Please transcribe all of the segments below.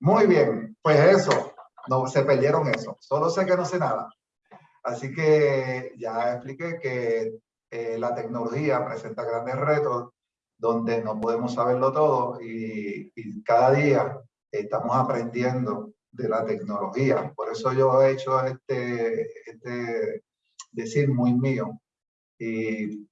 Muy bien, pues eso, no se perdieron eso. Solo sé que no sé nada. Así que ya expliqué que eh, la tecnología presenta grandes retos donde no podemos saberlo todo y, y cada día estamos aprendiendo de la tecnología. Por eso yo he hecho este, este decir muy mío. Y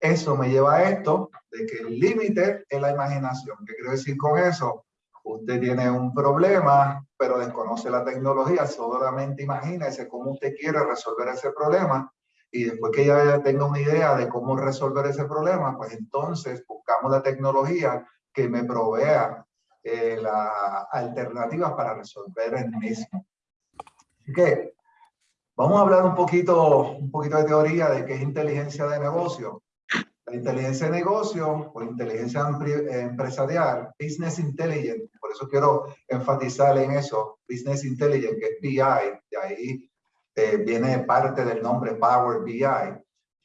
eso me lleva a esto, de que el límite es la imaginación. ¿Qué quiero decir con eso? Usted tiene un problema, pero desconoce la tecnología, solamente imagínese cómo usted quiere resolver ese problema y después que ya tenga una idea de cómo resolver ese problema, pues entonces buscamos la tecnología que me provea eh, las alternativas para resolver el mismo. Así que vamos a hablar un poquito, un poquito de teoría de qué es inteligencia de negocio. La inteligencia de negocio o inteligencia empresarial, business intelligence, por eso quiero enfatizar en eso, business intelligence, que es BI, de ahí eh, viene parte del nombre Power BI.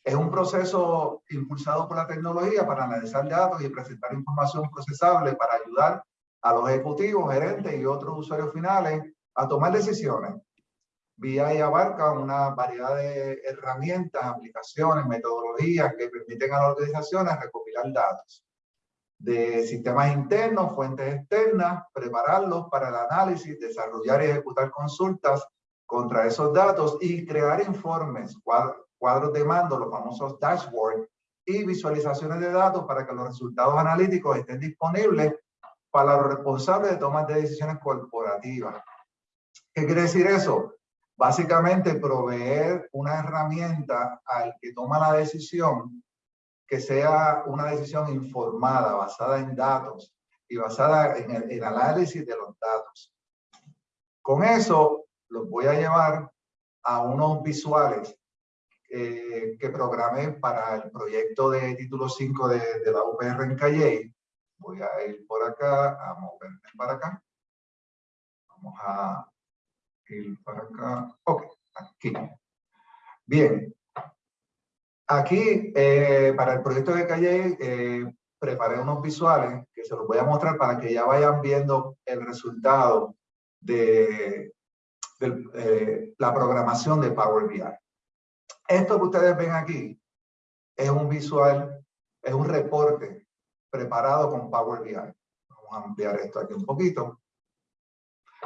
Es un proceso impulsado por la tecnología para analizar datos y presentar información procesable para ayudar a los ejecutivos, gerentes y otros usuarios finales a tomar decisiones. BI abarca una variedad de herramientas, aplicaciones, metodologías que permiten a las organizaciones recopilar datos de sistemas internos, fuentes externas, prepararlos para el análisis, desarrollar y ejecutar consultas contra esos datos y crear informes, cuadros de mando, los famosos dashboards, y visualizaciones de datos para que los resultados analíticos estén disponibles para los responsables de tomar de decisiones corporativas. ¿Qué quiere decir eso? Básicamente proveer una herramienta al que toma la decisión que sea una decisión informada, basada en datos y basada en el, análisis de los datos. Con eso los voy a llevar a unos visuales eh, que programé para el proyecto de título 5 de, de la UPR en Calle Voy a ir por acá, a moverme para acá. Vamos a ir para acá. Ok, aquí. Bien. Aquí, eh, para el proyecto de Calle, eh, preparé unos visuales que se los voy a mostrar para que ya vayan viendo el resultado de, eh, la programación de Power BI. Esto que ustedes ven aquí es un visual, es un reporte preparado con Power BI. Vamos a ampliar esto aquí un poquito.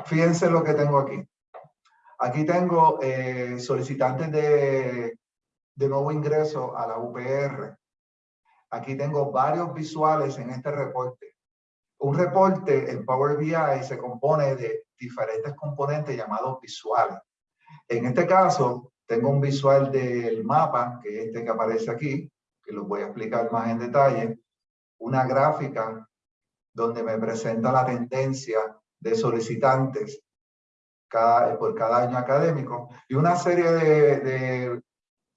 Fíjense lo que tengo aquí. Aquí tengo eh, solicitantes de, de nuevo ingreso a la UPR. Aquí tengo varios visuales en este reporte. Un reporte en Power BI se compone de diferentes componentes llamados visuales. En este caso, tengo un visual del mapa, que es este que aparece aquí, que lo voy a explicar más en detalle una gráfica donde me presenta la tendencia de solicitantes cada, por cada año académico y una serie de,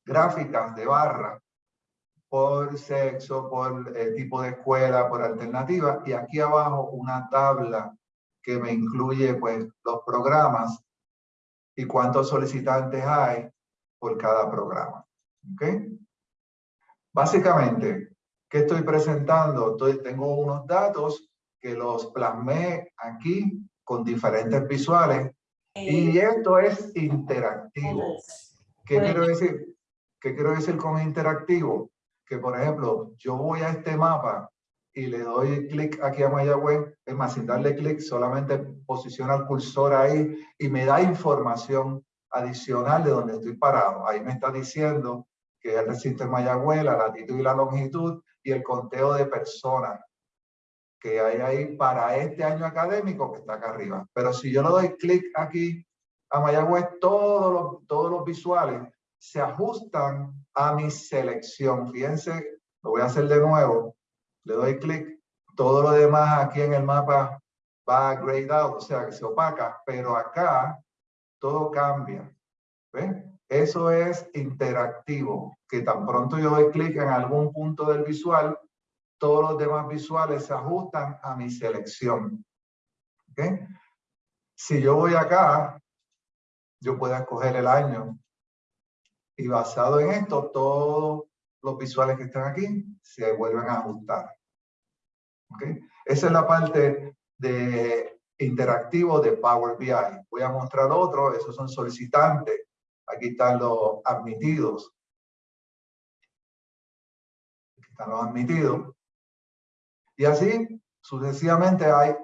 gráficas de barra por sexo, por eh, tipo de escuela, por alternativa y aquí abajo una tabla que me incluye pues los programas y cuántos solicitantes hay por cada programa. ¿Okay? Básicamente, ¿Qué estoy presentando? tengo unos datos que los plasmé aquí con diferentes visuales y eh, esto es interactivo. ¿Qué quiero decir? ¿Qué quiero decir con interactivo? Que, por ejemplo, yo voy a este mapa y le doy clic aquí a Mayagüez, es más, sin darle clic, solamente posiciona el cursor ahí y me da información adicional de donde estoy parado. Ahí me está diciendo que el recinto de Mayagüez, la latitud y la longitud, y el conteo de personas que hay ahí para este año académico que está acá arriba. Pero si yo le doy clic aquí a Mayagüez, todos los, todos los visuales se ajustan a mi selección. Fíjense, lo voy a hacer de nuevo. Le doy clic. Todo lo demás aquí en el mapa va grayed out, o sea que se opaca, pero acá todo cambia. ¿Ven? Eso es interactivo, que tan pronto yo doy clic en algún punto del visual, todos los demás visuales se ajustan a mi selección. ¿Okay? Si yo voy acá, yo puedo escoger el año y basado en esto, todos los visuales que están aquí se vuelven a ajustar. ¿Okay? Esa es la parte de interactivo de Power BI. Voy a mostrar otro, esos son solicitantes. Aquí están los admitidos. Aquí están los admitidos. Y así, sucesivamente, hay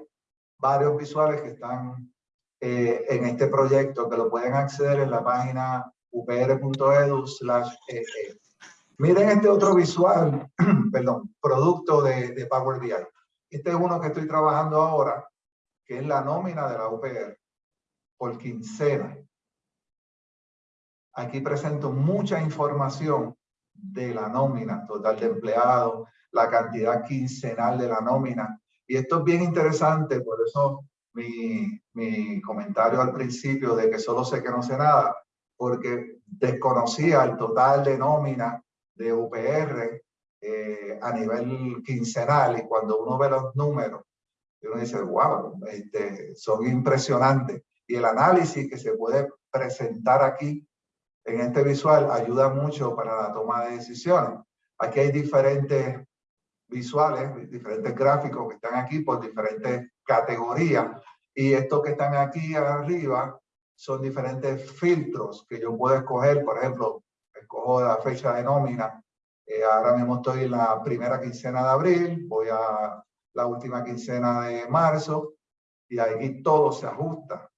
varios visuales que están eh, en este proyecto que lo pueden acceder en la página upr.edu e e. Miren este otro visual, perdón, producto de, de Power BI. Este es uno que estoy trabajando ahora, que es la nómina de la UPR por quincena. Aquí presento mucha información de la nómina total de empleados, la cantidad quincenal de la nómina. Y esto es bien interesante, por eso mi, mi comentario al principio de que solo sé que no sé nada, porque desconocía el total de nómina de UPR eh, a nivel quincenal y cuando uno ve los números, uno dice, wow, este, son impresionantes. Y el análisis que se puede presentar aquí en este visual ayuda mucho para la toma de decisiones. Aquí hay diferentes visuales, diferentes gráficos que están aquí por diferentes categorías. Y estos que están aquí arriba son diferentes filtros que yo puedo escoger. Por ejemplo, escojo la fecha de nómina. Eh, ahora mismo estoy en la primera quincena de abril, voy a la última quincena de marzo y ahí todo se ajusta.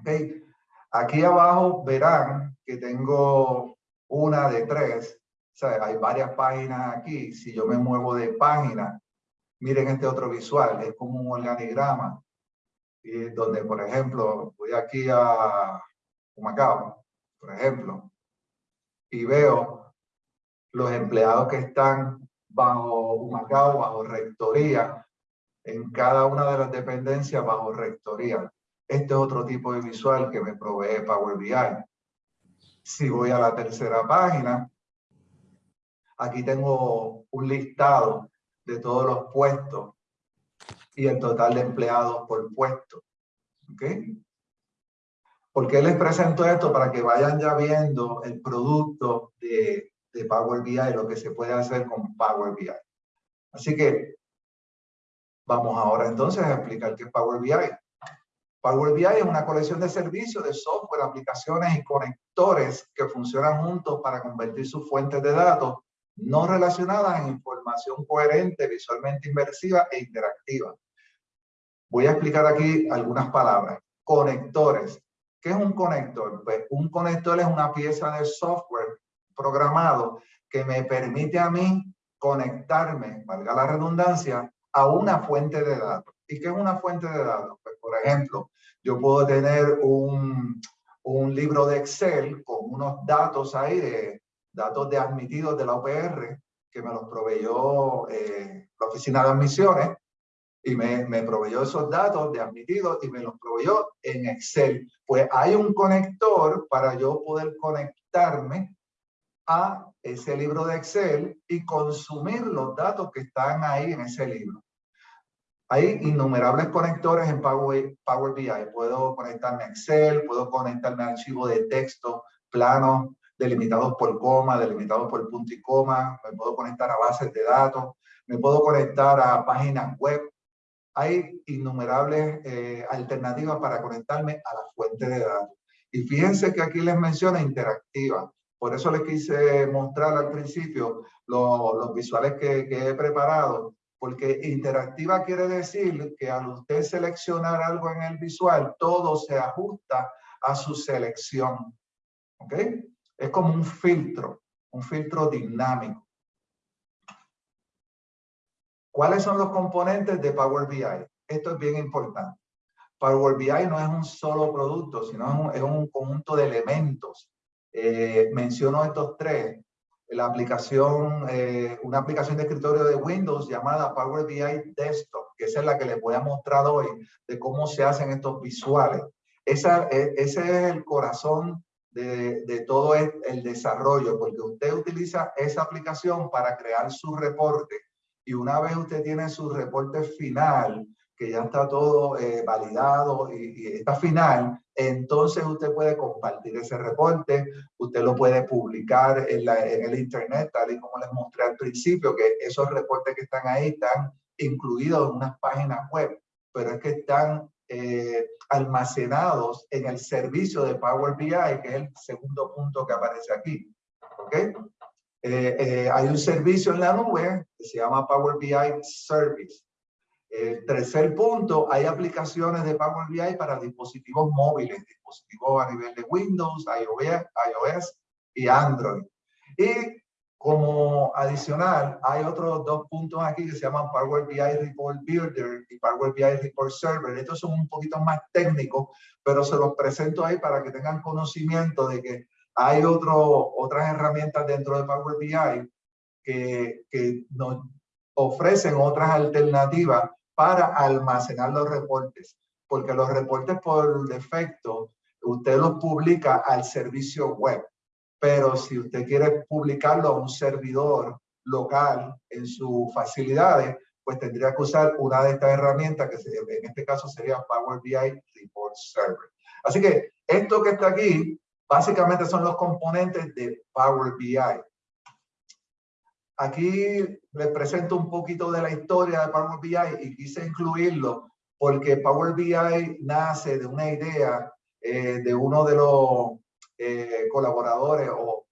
Okay. Aquí abajo verán que tengo una de tres. Sea, hay varias páginas aquí. Si yo me muevo de página, miren este otro visual, es como un organigrama. Y donde, por ejemplo, voy aquí a Humacao, por ejemplo, y veo los empleados que están bajo Humacao, bajo rectoría, en cada una de las dependencias bajo rectoría. Este es otro tipo de visual que me provee Power BI. Si voy a la tercera página, aquí tengo un listado de todos los puestos y el total de empleados por puesto. ¿Ok? ¿Por qué les presento esto? Para que vayan ya viendo el producto de, de Power BI, lo que se puede hacer con Power BI. Así que vamos ahora entonces a explicar qué es Power BI. Power BI es una colección de servicios, de software, aplicaciones y conectores que funcionan juntos para convertir sus fuentes de datos no relacionadas en información coherente, visualmente inmersiva e interactiva. Voy a explicar aquí algunas palabras. Conectores. ¿Qué es un conector? Pues un conector es una pieza de software programado que me permite a mí conectarme, valga la redundancia, a una fuente de datos. ¿Y qué es una fuente de datos? Pues, por ejemplo, yo puedo tener un, un libro de Excel con unos datos ahí, de datos de admitidos de la OPR, que me los proveyó eh, la Oficina de Admisiones, y me, me proveyó esos datos de admitidos y me los proveyó en Excel. Pues hay un conector para yo poder conectarme a ese libro de Excel y consumir los datos que están ahí en ese libro. Hay innumerables conectores en Power, Power BI. Puedo conectarme a Excel, puedo conectarme a archivos de texto, planos, delimitados por coma, delimitados por punto y coma, me puedo conectar a bases de datos, me puedo conectar a páginas web, hay innumerables eh, alternativas para conectarme a la fuente de datos. Y fíjense que aquí les menciona interactiva. Por eso les quise mostrar al principio los visuales que, que, he preparado, porque interactiva quiere decir que al usted seleccionar algo en el visual, todo se ajusta a su selección. ¿Ok? Es como un filtro, un filtro dinámico. ¿Cuáles son los componentes de Power BI? Esto es bien importante. Power BI no es un solo producto, sino es un, conjunto de elementos. Eh, menciono estos tres. La aplicación, eh, una aplicación de escritorio de Windows llamada Power BI Desktop, que esa es la que les voy a mostrar hoy de cómo se hacen estos visuales. Esa, e, ese es el corazón de, de, todo el desarrollo, porque usted utiliza esa aplicación para crear su reporte y una vez usted tiene su reporte final, que ya está todo eh, validado y, está final, entonces usted puede compartir ese reporte, usted lo puede publicar en, la, en el internet, tal y como les mostré al principio, que esos reportes que están ahí están incluidos en unas páginas web, pero es que están eh, almacenados en el servicio de Power BI, que es el segundo punto que aparece aquí. ¿Ok? Eh, eh, hay un servicio en la nube que se llama Power BI Service. El tercer punto, hay aplicaciones de Power BI para dispositivos móviles, dispositivos a nivel de Windows, iOS, iOS y Android. Y como adicional, hay otros dos puntos aquí que se llaman Power BI Report Builder y Power BI Report Server. Estos son un poquito más técnicos, pero se los presento ahí para que tengan conocimiento de que hay otro, otras herramientas dentro de Power BI que, que nos ofrecen otras alternativas para almacenar los reportes, porque los reportes por defecto usted los publica al servicio web pero si usted quiere publicarlo a un servidor local en sus facilidades, pues tendría que usar una de estas herramientas que en este caso sería Power BI Report Server. Así que esto que está aquí, básicamente son los componentes de Power BI. Aquí les presento un poquito de la historia de Power BI y quise incluirlo porque Power BI nace de una idea eh, de uno de los eh, colaboradores o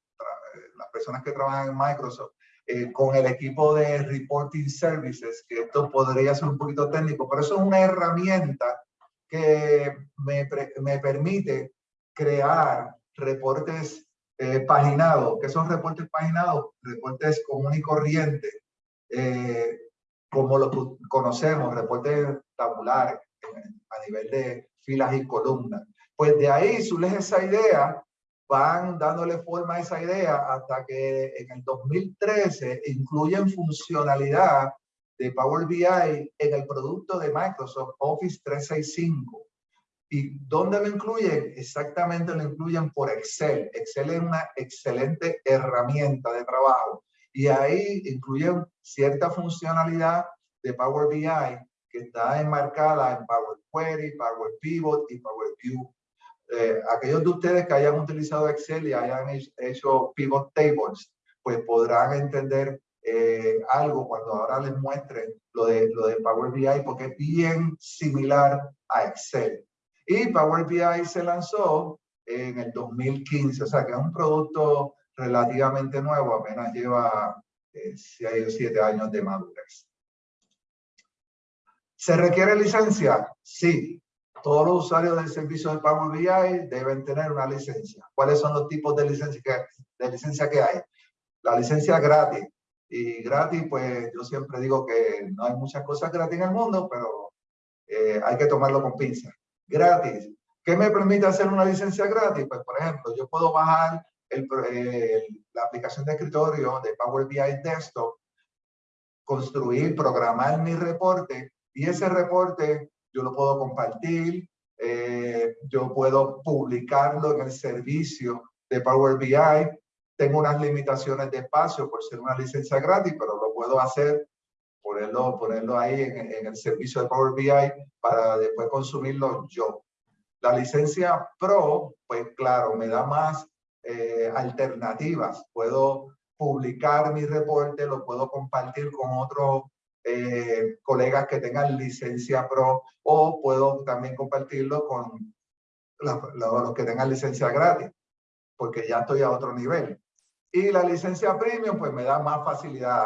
las personas que trabajan en Microsoft eh, con el equipo de Reporting Services, que esto podría ser un poquito técnico, pero eso es una herramienta que me, me permite crear reportes eh, paginados. ¿Qué son reportes paginados? Reportes común y corriente, como lo conocemos, reportes tabulares a nivel de filas y columnas. Pues de ahí surge esa idea van dándole forma a esa idea hasta que en el 2013 incluyen funcionalidad de Power BI en el producto de Microsoft Office 365. ¿Y dónde lo incluyen? Exactamente lo incluyen por Excel. Excel es una excelente herramienta de trabajo. Y ahí incluyen cierta funcionalidad de Power BI que está enmarcada en Power Query, Power Pivot y Power View eh, aquellos de ustedes que hayan utilizado Excel y hayan hecho pivot tables, pues podrán entender eh, algo cuando ahora les muestre lo de, lo de Power BI, porque es bien similar a Excel. Y Power BI se lanzó en el 2015, o sea que es un producto relativamente nuevo, apenas lleva eh, siete años de madurez. ¿Se requiere licencia? Sí, todos los usuarios del servicio de Power BI deben tener una licencia. ¿Cuáles son los tipos de licencia que, de licencia que hay? La licencia gratis. Y gratis, pues yo siempre digo que no hay muchas cosas gratis en el mundo, pero eh, hay que tomarlo con pinza. Gratis. ¿Qué me permite hacer una licencia gratis? Pues, por ejemplo, yo puedo bajar el, la aplicación de escritorio de Power BI Desktop, construir, programar mi reporte y ese reporte yo lo puedo compartir, eh, yo puedo publicarlo en el servicio de Power BI. Tengo unas limitaciones de espacio por ser una licencia gratis, pero lo puedo hacer, ponerlo, ponerlo ahí en, el servicio de Power BI para después consumirlo yo. La licencia Pro, pues claro, me da más eh, alternativas. Puedo publicar mi reporte, lo puedo compartir con otros eh, colegas que tengan licencia pro o puedo también compartirlo con los que tengan licencia gratis, porque ya estoy a otro nivel. Y la licencia premium pues me da más facilidad,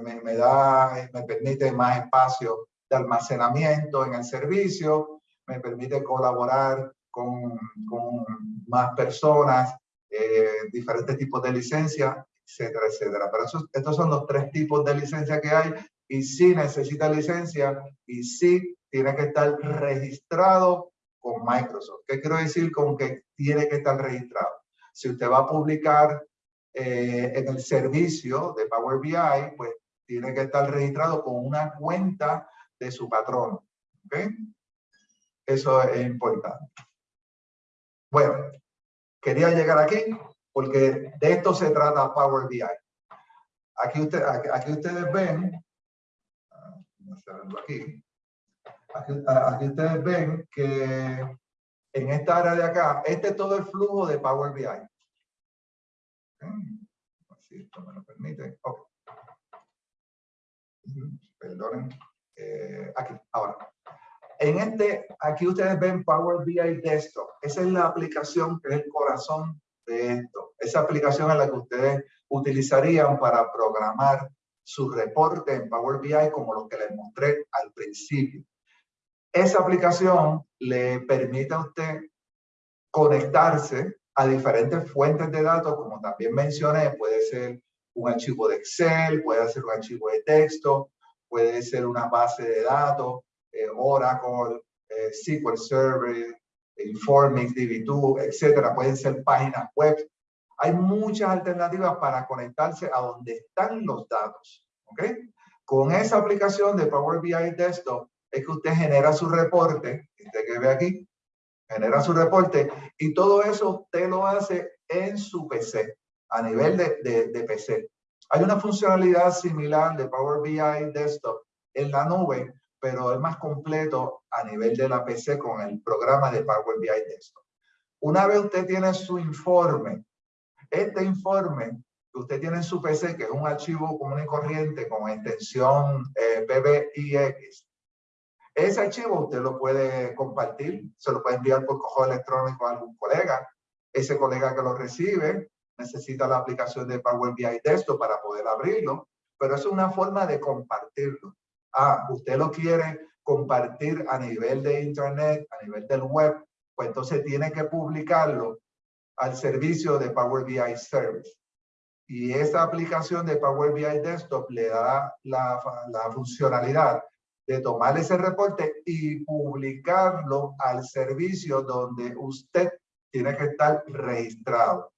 me, da, me permite más espacio de almacenamiento en el servicio, me permite colaborar con, con más personas, eh, diferentes tipos de licencia, etcétera, etcétera. Pero estos son los tres tipos de licencia que hay y sí necesita licencia y sí tiene que estar registrado con Microsoft. ¿Qué quiero decir con que tiene que estar registrado? Si usted va a publicar eh, en el servicio de Power BI, pues tiene que estar registrado con una cuenta de su patrón. ¿okay? Eso es importante. Bueno, quería llegar aquí porque de esto se trata Power BI. Aquí, usted, aquí ustedes ven aquí. Aquí, ustedes ven que en esta área de acá, este es todo el flujo de Power BI. Si esto me lo permite. Perdonen. Eh, aquí, ahora. En este, aquí ustedes ven Power BI Desktop. Esa es la aplicación que es el corazón de esto. Esa aplicación es la que ustedes utilizarían para programar su reporte en Power BI como lo que les mostré al principio. Esa aplicación le permite a usted conectarse a diferentes fuentes de datos, como también mencioné, puede ser un archivo de Excel, puede ser un archivo de texto, puede ser una base de datos, eh, Oracle, eh, SQL Server, Informix, DB2, etcétera. Pueden ser páginas web. Hay muchas alternativas para conectarse a donde están los datos. ¿ok? Con esa aplicación de Power BI Desktop es que usted genera su reporte, usted que ve aquí, genera su reporte y todo eso usted lo hace en su PC, a nivel de, de, de PC. Hay una funcionalidad similar de Power BI Desktop en la nube, pero es más completo a nivel de la PC con el programa de Power BI Desktop. Una vez usted tiene su informe, este informe que usted tiene en su PC, que es un archivo común y corriente con extensión eh, PBIX, ese archivo usted lo puede compartir, se lo puede enviar por correo electrónico a algún colega. Ese colega que lo recibe necesita la aplicación de Power BI Desktop para poder abrirlo, pero es una forma de compartirlo. Ah, usted lo quiere compartir a nivel de internet, a nivel del web, pues entonces tiene que publicarlo al servicio de Power BI Service. Y esa aplicación de Power BI Desktop le da la, funcionalidad de tomar ese reporte y publicarlo al servicio donde usted tiene que estar registrado.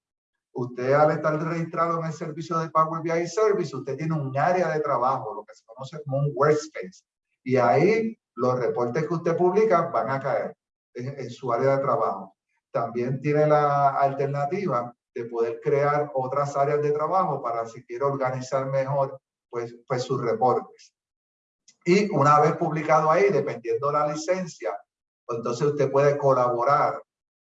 Usted al estar registrado en el servicio de Power BI Service, usted tiene un área de trabajo, lo que se conoce como un workspace. Y ahí los reportes que usted publica van a caer en su área de trabajo. También tiene la alternativa de poder crear otras áreas de trabajo para si quiere organizar mejor pues, pues sus reportes. Y una vez publicado ahí, dependiendo de la licencia, pues entonces usted puede colaborar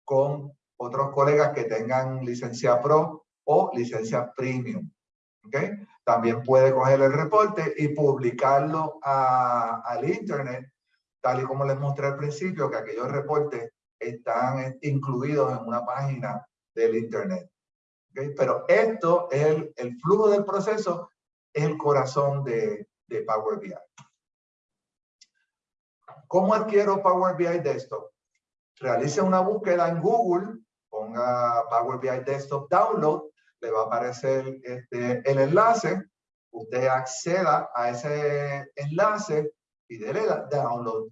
con otros colegas que tengan licencia Pro o licencia Premium. También puede coger el reporte y publicarlo a, al Internet, tal y como les mostré al principio, que aquellos reportes están incluidos en una página del Internet. Pero esto, es el, el flujo del proceso, es el corazón de, de Power BI. ¿Cómo adquiero Power BI Desktop? Realice una búsqueda en Google, ponga Power BI Desktop Download, le va a aparecer este, el enlace, usted acceda a ese enlace y déle download.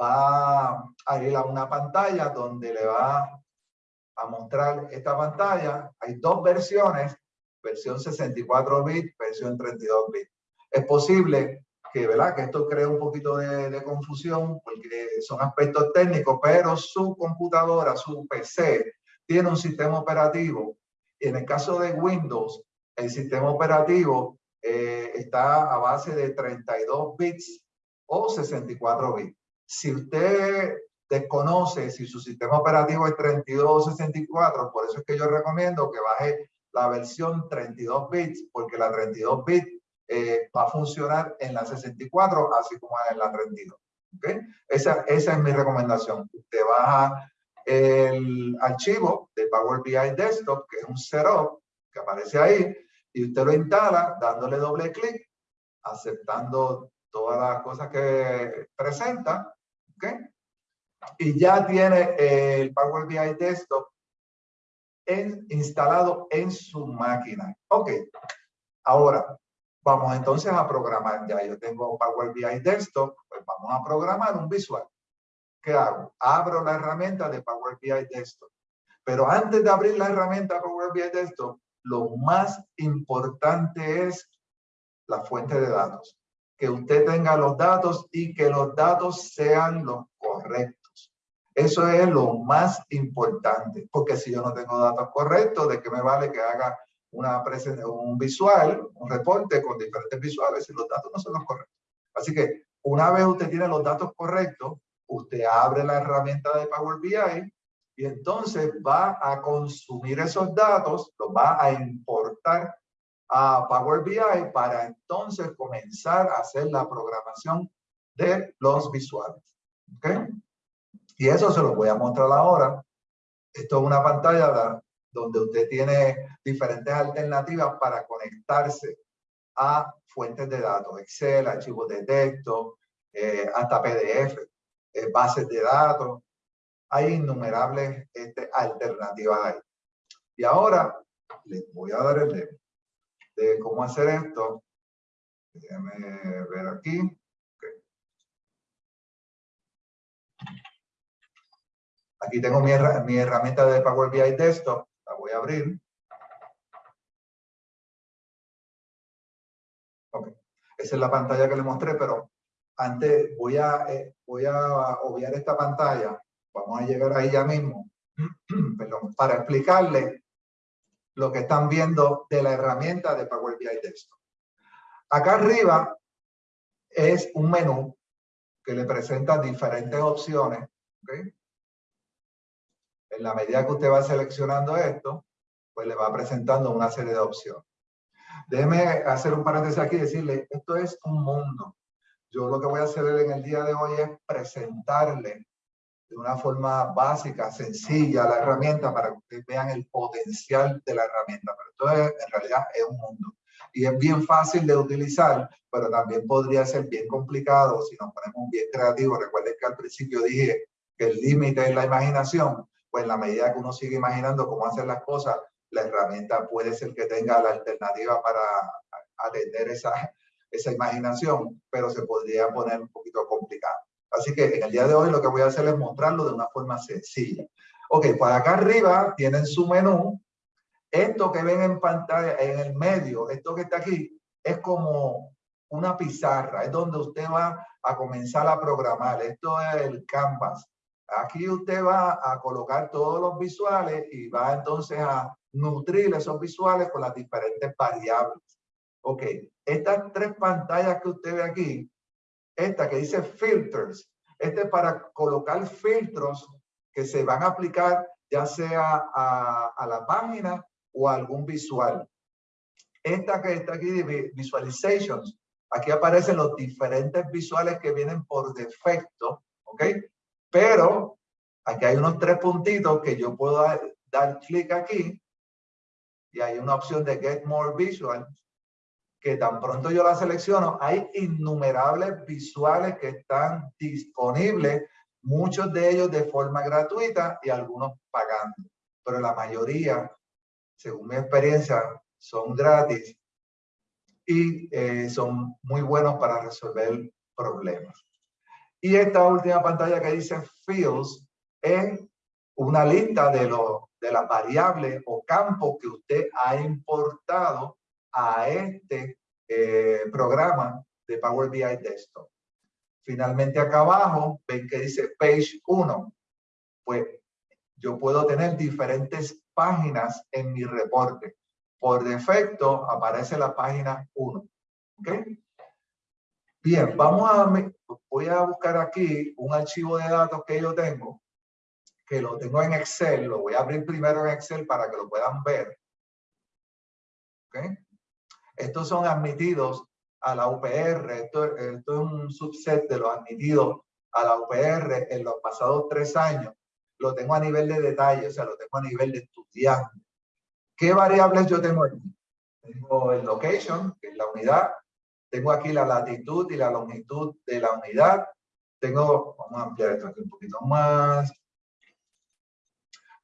Va a ir a una pantalla donde le va a mostrar esta pantalla. Hay dos versiones, versión 64 bits, versión 32 bits. Es posible que, ¿verdad? que esto crea un poquito de, de, confusión porque son aspectos técnicos, pero su computadora, su PC, tiene un sistema operativo. Y en el caso de Windows, el sistema operativo eh, está a base de 32 bits o 64 bits. Si usted desconoce si su sistema operativo es 32 o 64, por eso es que yo recomiendo que baje la versión 32 bits, porque la 32 bits eh, va a funcionar en la 64, así como en la 32. ¿okay? Esa, esa es mi recomendación. Usted baja el archivo de Power BI Desktop, que es un setup que aparece ahí, y usted lo instala dándole doble clic, aceptando todas las cosas que presenta, ¿okay? y ya tiene el Power BI Desktop instalado en su máquina. Ok, ahora Vamos entonces a programar. Ya yo tengo Power BI Desktop, pues vamos a programar un visual. ¿Qué hago? Abro la herramienta de Power BI Desktop. Pero antes de abrir la herramienta Power BI Desktop, lo más importante es la fuente de datos. Que usted tenga los datos y que los datos sean los correctos. Eso es lo más importante, porque si yo no tengo datos correctos, ¿de qué me vale que haga una un visual, un reporte con diferentes visuales y los datos no son los correctos. Así que una vez usted tiene los datos correctos, usted abre la herramienta de Power BI y entonces va a consumir esos datos, los va a importar a Power BI para entonces comenzar a hacer la programación de los visuales. ¿Ok? Y eso se lo voy a mostrar ahora. Esto es una pantalla donde usted tiene diferentes alternativas para conectarse a fuentes de datos, Excel, archivos de texto, eh, hasta PDF, eh, bases de datos. Hay innumerables este, alternativas ahí. Y ahora les voy a dar el de, de cómo hacer esto. Déjenme ver aquí. Aquí tengo mi, mi herramienta de Power BI Desktop. La voy a abrir. Esa es la pantalla que le mostré, pero antes voy a, eh, voy a obviar esta pantalla. Vamos a llegar ahí ya mismo. Perdón, para explicarle lo que están viendo de la herramienta de Power BI Desktop. Acá arriba es un menú que le presenta diferentes opciones. ¿okay? en la medida que usted va seleccionando esto, pues le va presentando una serie de opciones. Déjeme hacer un paréntesis aquí y decirle, esto es un mundo. Yo lo que voy a hacer en el día de hoy es presentarle de una forma básica, sencilla, la herramienta para que ustedes vean el potencial de la herramienta. Pero esto es, en realidad es un mundo. Y es bien fácil de utilizar, pero también podría ser bien complicado si nos ponemos bien creativos. Recuerden que al principio dije que el límite es la imaginación pues en la medida que uno sigue imaginando cómo hacer las cosas, la herramienta puede ser que tenga la alternativa para atender esa, esa imaginación, pero se podría poner un poquito complicado. Así que en el día de hoy lo que voy a hacer es mostrarlo de una forma sencilla. Ok, pues acá arriba tienen su menú. Esto que ven en pantalla, en el medio, esto que está aquí, es como una pizarra, es donde usted va a comenzar a programar. Esto es el canvas. Aquí usted va a colocar todos los visuales y va entonces a nutrir esos visuales con las diferentes variables. Ok, estas tres pantallas que usted ve aquí, esta que dice filters, este es para colocar filtros que se van a aplicar ya sea a, la página o a algún visual. Esta que está aquí visualizations, aquí aparecen los diferentes visuales que vienen por defecto, ¿ok? Pero aquí hay unos tres puntitos que yo puedo dar, clic aquí y hay una opción de Get More Visual que tan pronto yo la selecciono, hay innumerables visuales que están disponibles, muchos de ellos de forma gratuita y algunos pagando. Pero la mayoría, según mi experiencia, son gratis y eh, son muy buenos para resolver problemas. Y esta última pantalla que dice Fields es una lista de, los de las variables o campos que usted ha importado a este eh, programa de Power BI Desktop. Finalmente acá abajo ven que dice Page 1. Pues yo puedo tener diferentes páginas en mi reporte. Por defecto aparece la página 1. ¿Ok? Bien, vamos a, voy a buscar aquí un archivo de datos que yo tengo, que lo tengo en Excel, lo voy a abrir primero en Excel para que lo puedan ver. ¿Okay? Estos son admitidos a la UPR, esto, es un subset de los admitidos a la UPR en los pasados tres años. Lo tengo a nivel de detalle, o sea, lo tengo a nivel de estudiante. ¿Qué variables yo tengo aquí? Tengo el location, que es la unidad, tengo aquí la latitud y la longitud de la unidad. Tengo, vamos a ampliar esto aquí un poquito más.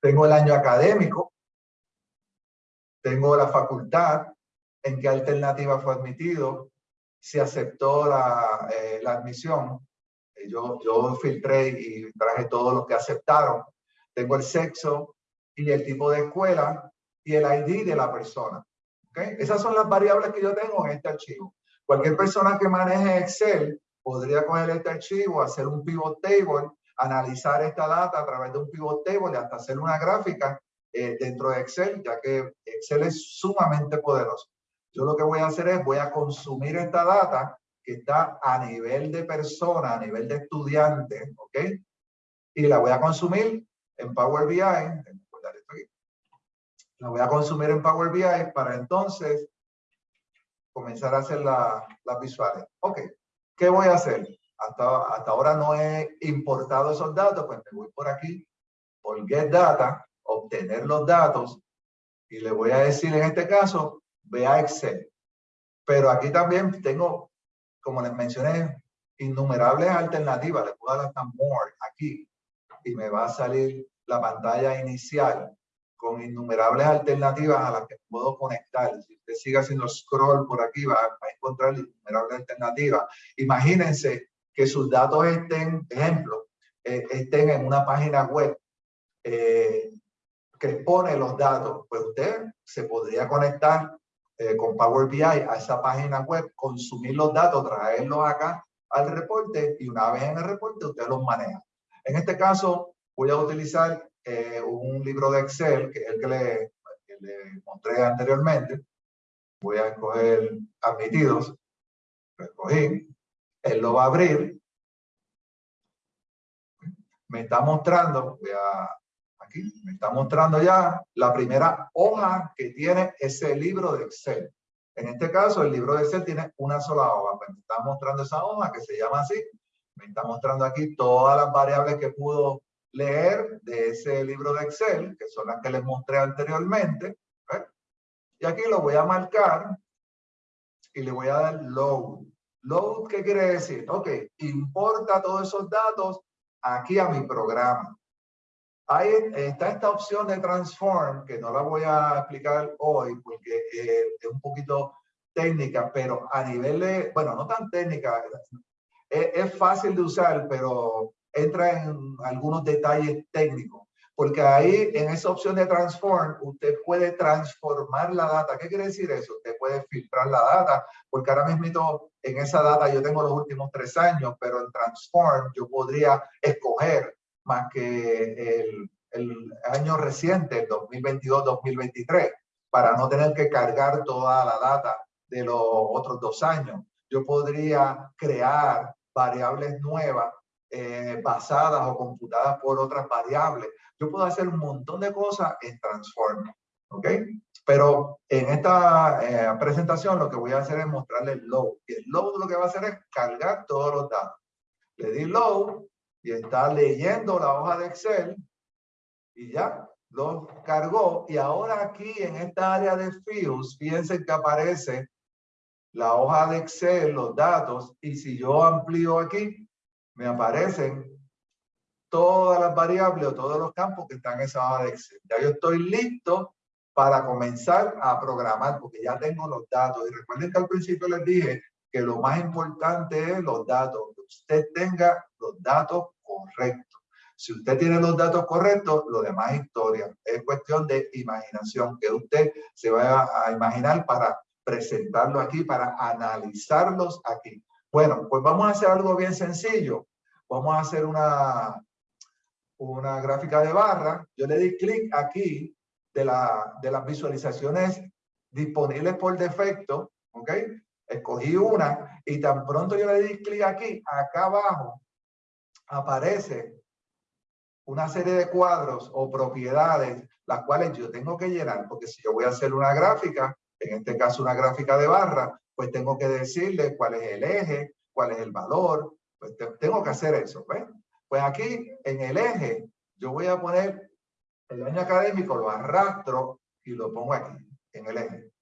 Tengo el año académico. Tengo la facultad, en qué alternativa fue admitido, si aceptó la, eh, la admisión. Eh, yo, yo filtré y traje todos los que aceptaron. Tengo el sexo y el tipo de escuela y el ID de la persona. ¿Okay? Esas son las variables que yo tengo en este archivo. Cualquier persona que maneje Excel podría coger este archivo, hacer un pivot table, analizar esta data a través de un pivot table y hasta hacer una gráfica eh, dentro de Excel, ya que Excel es sumamente poderoso. Yo lo que voy a hacer es, voy a consumir esta data que está a nivel de persona, a nivel de estudiante, ¿ok? Y la voy a consumir en Power BI. La voy a consumir en Power BI para entonces comenzar a hacer las visuales. Ok, ¿qué voy a hacer? hasta, hasta ahora no he importado esos datos, pues me voy por aquí, por Get Data, obtener los datos, y le voy a decir en este caso, ve a Excel. Pero aquí también tengo, como les mencioné, innumerables alternativas. Le puedo dar hasta More aquí y me va a salir la pantalla inicial con innumerables alternativas a las que puedo conectar. Si usted sigue haciendo scroll por aquí, va, a encontrar innumerables alternativas. Imagínense que sus datos estén, ejemplo, eh, estén en una página web eh, que expone los datos. Pues usted se podría conectar eh, con Power BI a esa página web, consumir los datos, traerlos acá al reporte y una vez en el reporte usted los maneja. En este caso voy a utilizar eh, un libro de Excel, que es el que le, que mostré anteriormente. Voy a escoger admitidos. Lo escogí. Él lo va a abrir. Me está mostrando, voy a, aquí, me está mostrando ya la primera hoja que tiene ese libro de Excel. En este caso, el libro de Excel tiene una sola hoja. Me está mostrando esa hoja que se llama así. Me está mostrando aquí todas las variables que pudo leer de ese libro de Excel, que son las que les mostré anteriormente. Y aquí lo voy a marcar y le voy a dar load. Load, ¿qué quiere decir? Ok, importa todos esos datos aquí a mi programa. Ahí está esta opción de transform, que no la voy a explicar hoy porque eh, es un poquito técnica, pero a nivel de, bueno, no tan técnica, es, es fácil de usar, pero entra en algunos detalles técnicos. Porque ahí, en esa opción de transform, usted puede transformar la data. ¿Qué quiere decir eso? Usted puede filtrar la data, porque ahora mismo en esa data yo tengo los últimos tres años, pero en transform yo podría escoger más que el, el año reciente, 2022-2023, para no tener que cargar toda la data de los otros dos años. Yo podría crear variables nuevas eh, basadas o computadas por otras variables. Yo puedo hacer un montón de cosas en Transform. ¿Ok? Pero en esta eh, presentación lo que voy a hacer es mostrarle el load. El load lo que va a hacer es cargar todos los datos. Le di load y está leyendo la hoja de Excel y ya lo cargó. Y ahora aquí en esta área de fields, fíjense que aparece la hoja de Excel, los datos, y si yo amplío aquí, me aparecen todas las variables o todos los campos que están en esa hoja de Excel. Ya yo estoy listo para comenzar a programar porque ya tengo los datos. Y recuerden que al principio les dije que lo más importante es los datos, que usted tenga los datos correctos. Si usted tiene los datos correctos, lo demás es historia. Es cuestión de imaginación, que usted se va a imaginar para presentarlo aquí, para analizarlos aquí. Bueno, pues vamos a hacer algo bien sencillo. Vamos a hacer una, una gráfica de barra. Yo le di clic aquí de, la, de las visualizaciones disponibles por defecto, ¿ok? Escogí una y tan pronto yo le di clic aquí, acá abajo aparece una serie de cuadros o propiedades las cuales yo tengo que llenar, porque si yo voy a hacer una gráfica, en este caso una gráfica de barra, pues tengo que decirle cuál es el eje, cuál es el valor, pues tengo que hacer eso. ¿ves? Pues aquí en el eje yo voy a poner el año académico, lo arrastro y lo pongo aquí, en el eje.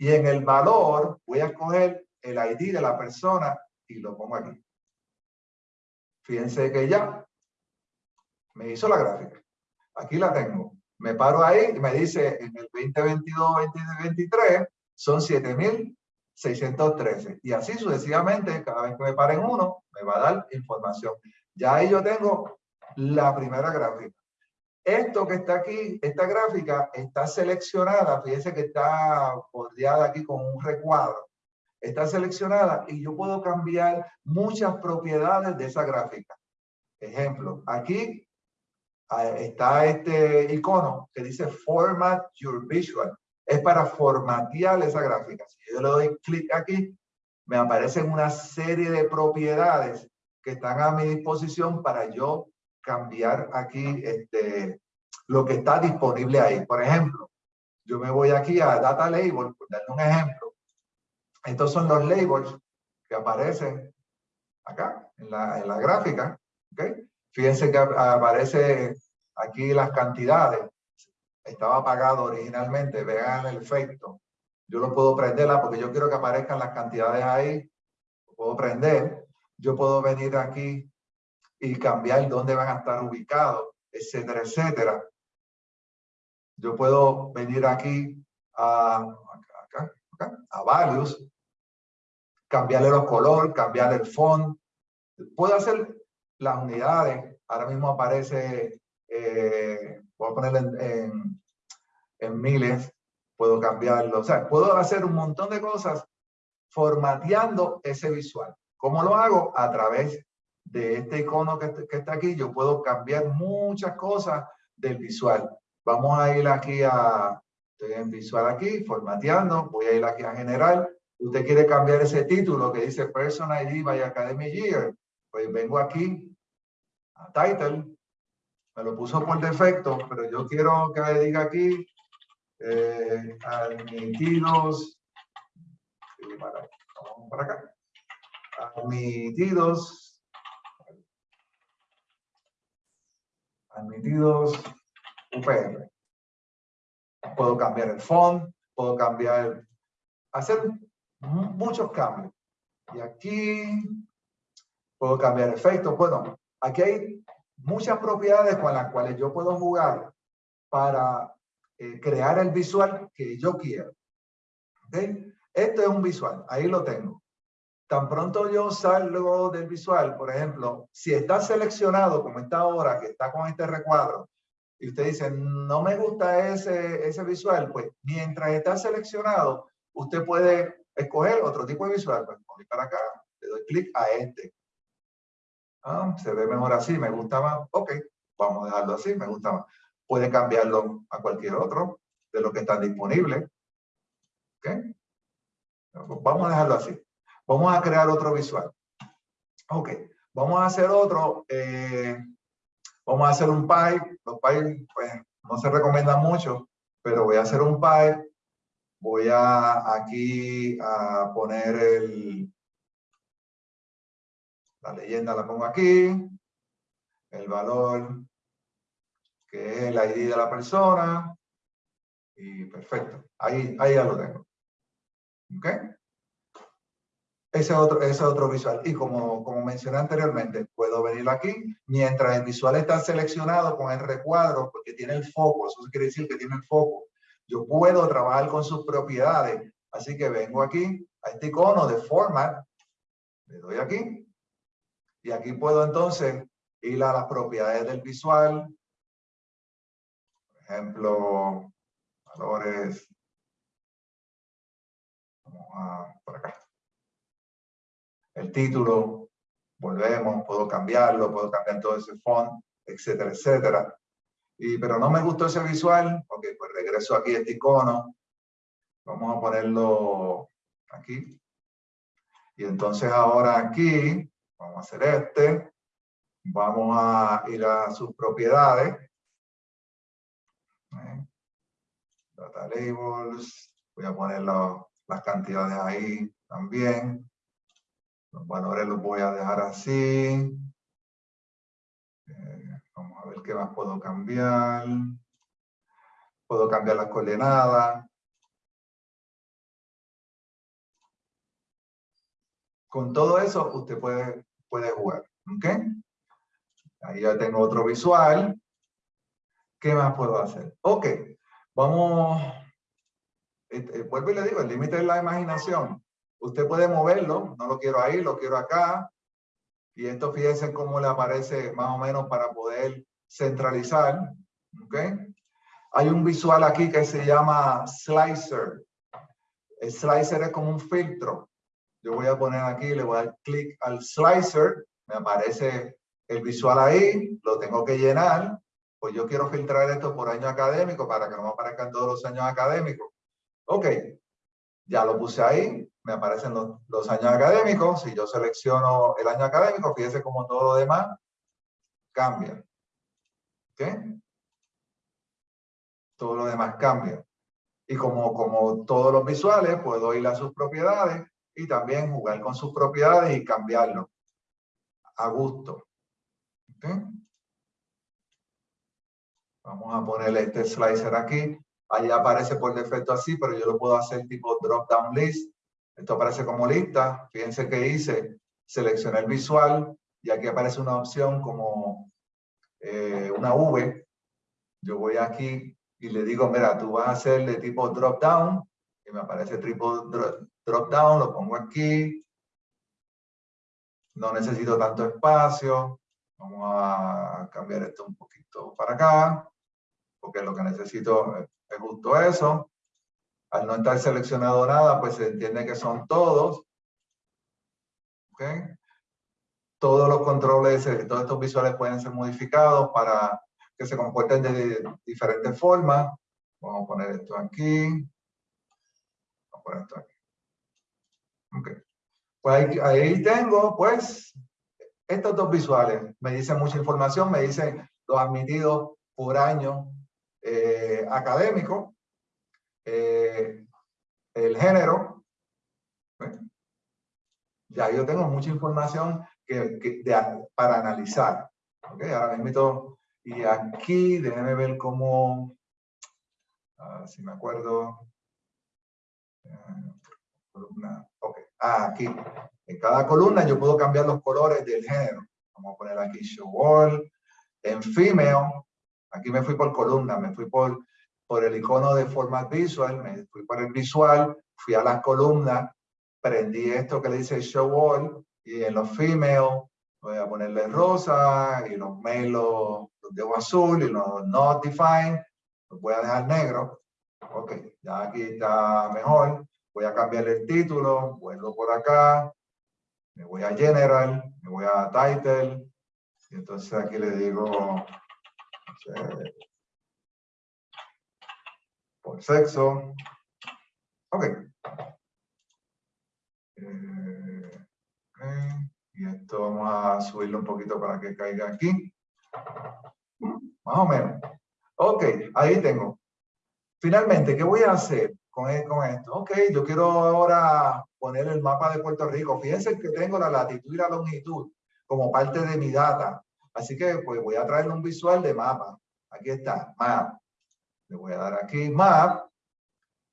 Y en el valor voy a escoger el ID de la persona y lo pongo aquí. Fíjense que ya me hizo la gráfica. Aquí la tengo. Me paro ahí y me dice en el 2022-2023 son 7,613. Y así sucesivamente, cada vez que me paren uno, me va a dar información. Ya ahí yo tengo la primera gráfica. Esto que está aquí, esta gráfica está seleccionada, fíjense que está bordeada aquí con un recuadro. Está seleccionada y yo puedo cambiar muchas propiedades de esa gráfica. Ejemplo, aquí ah, está este icono que dice Format Your Visual. Es para formatear esa gráfica. Si yo le doy clic aquí, me aparecen una serie de propiedades que están a mi disposición para yo cambiar aquí este, lo que está disponible ahí. Por ejemplo, yo me voy aquí a Data Label, por darle un ejemplo. Estos son los labels que aparecen acá, en la, en la gráfica. ¿okay? Fíjense que aparece aquí las cantidades. Estaba apagado originalmente, vean el efecto. Yo lo puedo prenderla porque yo quiero que aparezcan las cantidades ahí. Lo puedo prender. Yo puedo venir aquí y cambiar dónde van a estar ubicados, etcétera, etcétera. Yo puedo venir aquí a, acá, acá, a values, cambiarle los colores, cambiar el font. Puedo hacer las unidades. Ahora mismo aparece, eh, voy a ponerle en, en, miles, puedo cambiarlo. O sea, puedo hacer un montón de cosas formateando ese visual. ¿Cómo lo hago? A través de este icono que, que está aquí, yo puedo cambiar muchas cosas del visual. Vamos a ir aquí a, estoy en visual aquí, formateando, voy a ir aquí a general. Usted quiere cambiar ese título que dice Person ID by Academy Year. Pues vengo aquí a Title, me lo puso por defecto, pero yo quiero que me diga aquí eh, admitidos, vamos para acá, admitidos, admitidos UPR. Puedo cambiar el font, puedo cambiar, hacer muchos cambios. Y aquí puedo cambiar efectos. Bueno, aquí hay muchas propiedades con las cuales yo puedo jugar para eh, crear el visual que yo quiero. ¿Okay? Esto es un visual, ahí lo tengo. Tan pronto yo salgo del visual, por ejemplo, si está seleccionado como está ahora, que está con este recuadro, y usted dice, no me gusta ese, ese visual, pues mientras está seleccionado, usted puede escoger otro tipo de visual. Pues voy para acá, le doy clic a este. Ah, se ve mejor así, me gusta más. Ok, vamos a dejarlo así, me gusta más. Puede cambiarlo a cualquier otro de lo que están disponibles. Ok. Vamos a dejarlo así. Vamos a crear otro visual. Ok, vamos a hacer otro. Eh, vamos a hacer un pipe. Los pipes pues, no se recomiendan mucho, pero voy a hacer un pipe. Voy a aquí a poner la leyenda la pongo aquí, el valor que es el ID de la persona y perfecto, ahí, ahí ya lo tengo. ¿Ok? Ese otro, ese otro visual. Y como, como mencioné anteriormente, puedo venir aquí, mientras el visual está seleccionado con el recuadro, porque tiene el foco, eso quiere decir que tiene el foco. Yo puedo trabajar con sus propiedades. Así que vengo aquí a este icono de Format, le doy aquí, y aquí puedo entonces ir a las propiedades del visual. Por ejemplo, valores. Vamos a por acá. El título, volvemos, puedo cambiarlo, puedo cambiar todo ese font, etcétera, etcétera. Y, pero no me gustó ese visual, ok, pues regreso aquí a este icono. Vamos a ponerlo aquí. Y entonces ahora aquí Vamos a hacer este. Vamos a ir a sus propiedades. Data labels. Voy a poner las cantidades ahí también. Los valores los voy a dejar así. Eh, vamos a ver qué más puedo cambiar. Puedo cambiar las coordenadas. Con todo eso, usted puede puede jugar. ¿Ok? Ahí ya tengo otro visual. ¿Qué más puedo hacer? Ok, vamos, este, vuelvo y le digo, el límite es la imaginación. Usted puede moverlo, no lo quiero ahí, lo quiero acá. Y esto fíjense cómo le aparece más o menos para poder centralizar. ¿Ok? Hay un visual aquí que se llama Slicer. El slicer es como un filtro. Yo voy a poner aquí, le voy a dar clic al slicer, me aparece el visual ahí, lo tengo que llenar, pues yo quiero filtrar esto por año académico para que no me aparezcan todos los años académicos. Ok, ya lo puse ahí, me aparecen los, años académicos, si yo selecciono el año académico, fíjese como todo lo demás cambia. ¿Ok? Todo lo demás cambia. Y como, como todos los visuales, puedo ir a sus propiedades y también jugar con sus propiedades y cambiarlo. a gusto. Vamos a ponerle este slicer aquí. Ahí aparece por defecto así, pero yo lo puedo hacer tipo drop down list. Esto aparece como lista. Fíjense que hice, seleccioné el visual y aquí aparece una opción como eh, una V. Yo voy aquí y le digo, mira, tú vas a hacer de tipo drop down y me aparece tipo drop down, lo pongo aquí. No necesito tanto espacio. Vamos a cambiar esto un poquito para acá, porque lo que necesito es justo eso. Al no estar seleccionado nada, pues se entiende que son todos. ¿Okay? Todos los controles, eh, todos estos visuales pueden ser modificados para que se comporten de diferentes formas. Vamos a poner esto aquí. Vamos a poner esto aquí. Okay. Pues ahí, ahí, tengo, pues, estos dos visuales. Me dicen mucha información, me dicen los admitidos por año eh, académico, eh, el género. Ya yo tengo mucha información que, para analizar. ¿okay? Ahora mismo, y aquí, déjenme ver cómo, si me acuerdo. columna, okay. Ah, aquí. En cada columna yo puedo cambiar los colores del género. Vamos a poner aquí show all. En female, aquí me fui por columna, me fui por, por el icono de format visual, me fui por el visual, fui a las columnas, prendí esto que le dice show all y en los female voy a ponerle rosa y los male los, dejo azul y los not defined los voy a dejar negro. Ok, ya aquí está mejor. Voy a cambiar el título, vuelvo por acá, me voy a general, me voy a title, y entonces aquí le digo por sexo. Ok. Eh, y esto vamos a subirlo un poquito para que caiga aquí. Más o menos. Ok, ahí tengo. Finalmente, ¿qué voy a hacer con, e, con esto? Ok, yo quiero ahora poner el mapa de Puerto Rico. Fíjense que tengo la latitud y la longitud como parte de mi data. Así que pues voy a traerle un visual de mapa. Aquí está, map. Le voy a dar aquí map.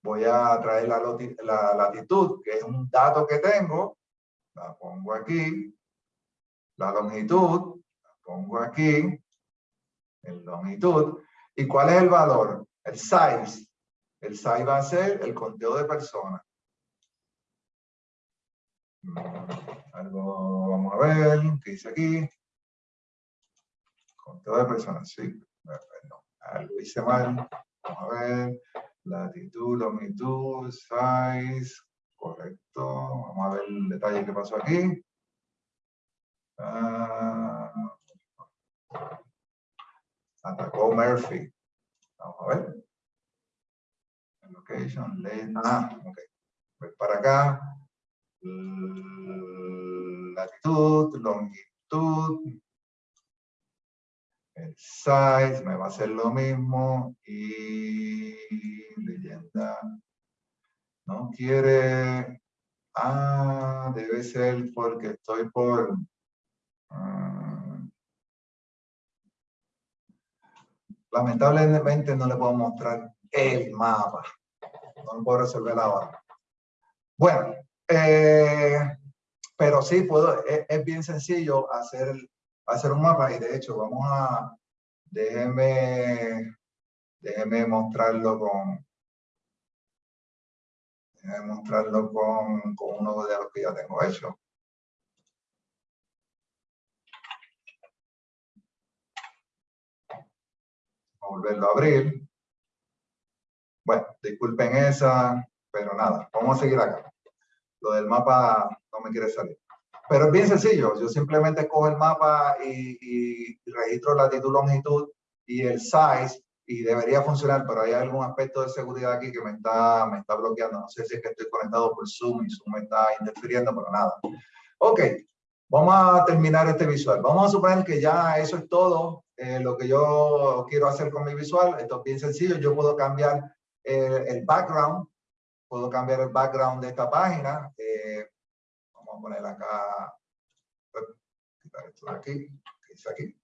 Voy a traer la, la latitud, que es un dato que tengo. La pongo aquí. La longitud, la pongo aquí. El longitud. ¿Y cuál es el valor? El size. El size va a ser el conteo de personas. Algo, vamos a ver, ¿qué dice aquí? Conteo de personas, sí. No, algo hice mal. Vamos a ver. Latitud, longitud, size. Correcto. Vamos a ver el detalle que pasó aquí. Ah, atacó Murphy. Vamos a ver. Location, ah, ok. Voy para acá. Latitud, longitud, el size me va a hacer lo mismo y leyenda no quiere ah debe ser porque estoy por ah, lamentablemente no le puedo mostrar el mapa no lo puedo resolver ahora. Bueno eh, pero sí puedo es, es bien sencillo hacer hacer un mapa y de hecho vamos a, déjenme, déjenme mostrarlo con, déjenme mostrarlo con, con uno de los que ya tengo hecho. volverlo a abrir. Bueno, disculpen esa, pero nada, vamos a seguir acá. Lo del mapa no me quiere salir. Pero es bien sencillo. Yo simplemente cojo el mapa y, y, registro latitud, longitud y el size y debería funcionar, pero hay algún aspecto de seguridad aquí que me está, me está bloqueando. No sé si es que estoy conectado por Zoom y Zoom me está interfiriendo, pero nada. Ok, vamos a terminar este visual. Vamos a suponer que ya eso es todo eh, lo que yo quiero hacer con mi visual. Esto es bien sencillo. Yo puedo cambiar eh, el background. Puedo cambiar el background de esta página. Eh, poner acá, esto de aquí, dice aquí.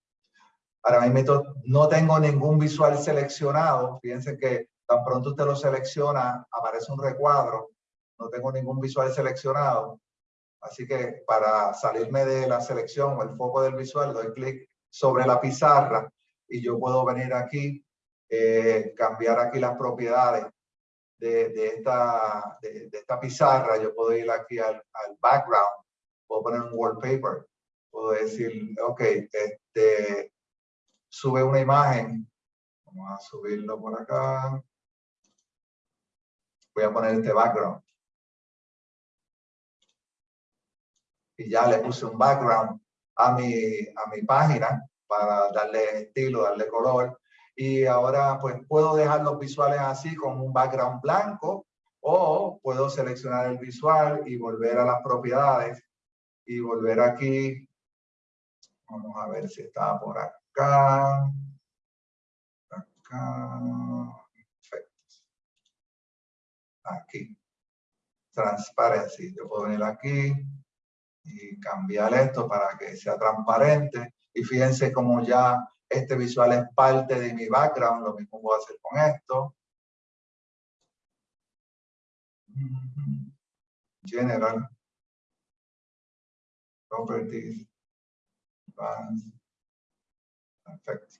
Ahora mismo no tengo ningún visual seleccionado. Fíjense que tan pronto usted lo selecciona, aparece un recuadro. No tengo ningún visual seleccionado. Así que para salirme de la selección o el foco del visual, doy clic sobre la pizarra y yo puedo venir aquí, eh, cambiar aquí las propiedades de, esta, de, esta pizarra. Yo puedo ir aquí al, al background, puedo poner un wallpaper, puedo decir, ok, este, sube una imagen. Vamos a subirlo por acá. Voy a poner este background. y ya le puse un background a mi, a mi página para darle estilo, darle color. Y ahora pues puedo dejar los visuales así con un background blanco o puedo seleccionar el visual y volver a las propiedades y volver aquí. Vamos a ver si está por acá. Acá. Aquí. Transparency. Yo puedo venir aquí y cambiar esto para que sea transparente. Y fíjense cómo ya este visual es parte de mi background, lo mismo voy a hacer con esto. General. Properties. Perfecto.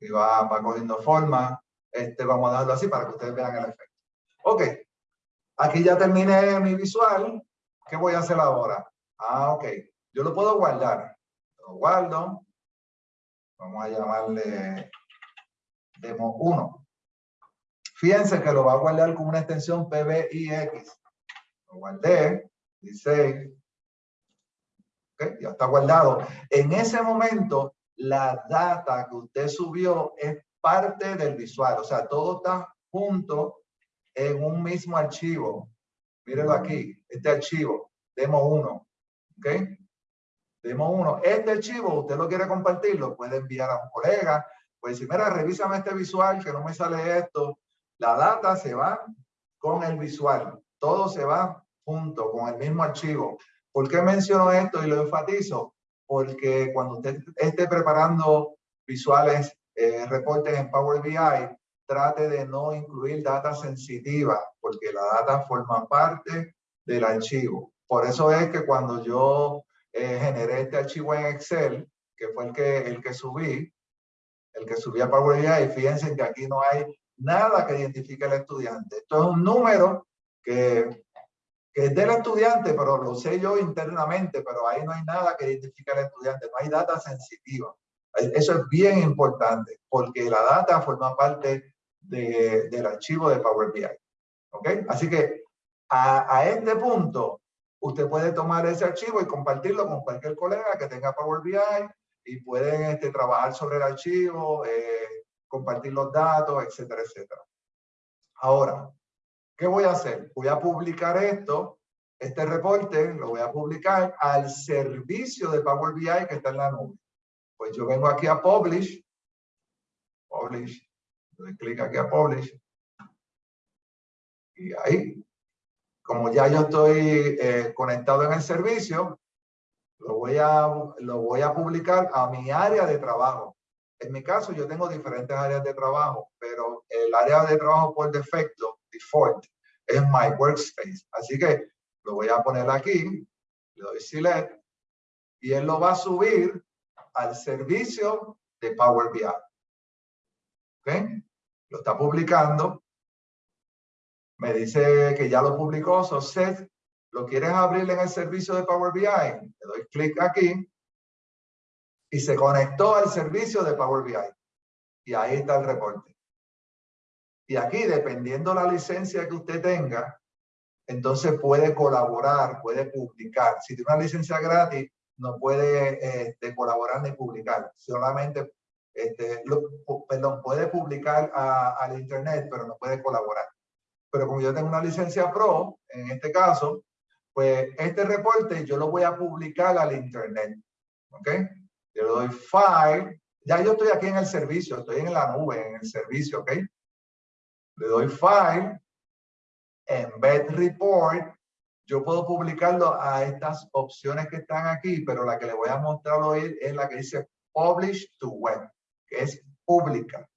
y va, va cogiendo forma. Este, vamos a darlo así para que ustedes vean el efecto. Ok, Aquí ya terminé mi visual. ¿Qué voy a hacer ahora? Ah, ok. Yo lo puedo guardar. Lo guardo. Vamos a llamarle demo 1. Fíjense que lo va a guardar con una extensión PBIX. Lo guardé. Dice. Ok, ya está guardado. En ese momento, la data que usted subió es parte del visual. O sea, todo está junto en un mismo archivo. Mírenlo aquí, este archivo, demo 1. ¿Ok? Demo 1. Este archivo, usted lo quiere compartir, lo puede enviar a un colega. Pues si, mira, revísame este visual, que no me sale esto. La data se va con el visual. Todo se va junto, con el mismo archivo. ¿Por qué menciono esto y lo enfatizo? Porque cuando usted esté preparando visuales, eh, reportes en Power BI, trate de no incluir data sensitiva, porque la data forma parte del archivo. Por eso es que cuando yo eh, generé este archivo en Excel, que fue el que, el que subí, el que subí a Power BI, fíjense que aquí no hay nada que identifique al estudiante. Esto es un número que, que es del estudiante, pero lo sé yo internamente, pero ahí no hay nada que identifique al estudiante, no hay data sensitiva. Eso es bien importante, porque la data forma parte del archivo de Power BI. ¿Ok? Así que a, este punto, usted puede tomar ese archivo y compartirlo con cualquier colega que tenga Power BI y pueden este, trabajar sobre el archivo, eh, compartir los datos, etcétera, etcétera. Ahora, ¿qué voy a hacer? Voy a publicar esto, este reporte, lo voy a publicar al servicio de Power BI que está en la nube. Pues yo vengo aquí a Publish, Publish, doy clic aquí a Publish. Y ahí, como ya yo estoy eh, conectado en el servicio, lo voy, a, lo voy a publicar a mi área de trabajo. En mi caso, yo tengo diferentes áreas de trabajo, pero el área de trabajo por defecto, default, es My Workspace. Así que lo voy a poner aquí, le doy Select, y él lo va a subir al servicio de Power BI. ¿Ok? lo está publicando, me dice que ya lo publicó, so set, lo quieres abrir en el servicio de Power BI, le doy clic aquí y se conectó al servicio de Power BI. Y ahí está el reporte. Y aquí, dependiendo la licencia que usted tenga, entonces puede colaborar, puede publicar. Si tiene una licencia gratis, no puede este, colaborar ni publicar. Solamente este, perdón, puede publicar al internet, pero no puede colaborar. Pero como yo tengo una licencia pro, en este caso, pues este reporte yo lo voy a publicar al internet. ¿Ok? Le doy file. Ya yo estoy aquí en el servicio, estoy en la nube, en el servicio, ¿ok? Le doy file, embed report. yo puedo publicarlo a estas opciones que están aquí, pero la que le voy a mostrar hoy es la que dice Publish to Web, que es pública.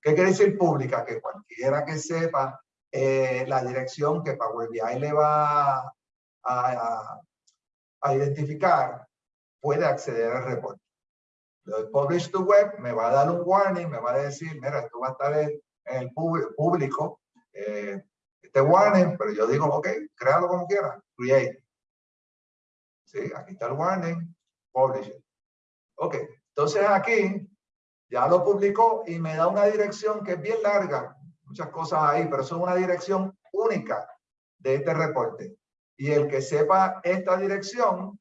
¿Qué quiere decir pública? Que cualquiera que sepa eh, la dirección que Power BI le va a, a, identificar, puede acceder al reporte. Le doy Publish to Web, me va a dar un warning, me va a decir, mira, esto va a estar en, el público, eh, este warning, pero yo digo, ok, créalo como quiera, create. Sí, aquí está el warning, publish it. Ok, entonces aquí ya lo publicó y me da una dirección que es bien larga, muchas cosas ahí, pero eso es una dirección única de este reporte. Y el que sepa esta dirección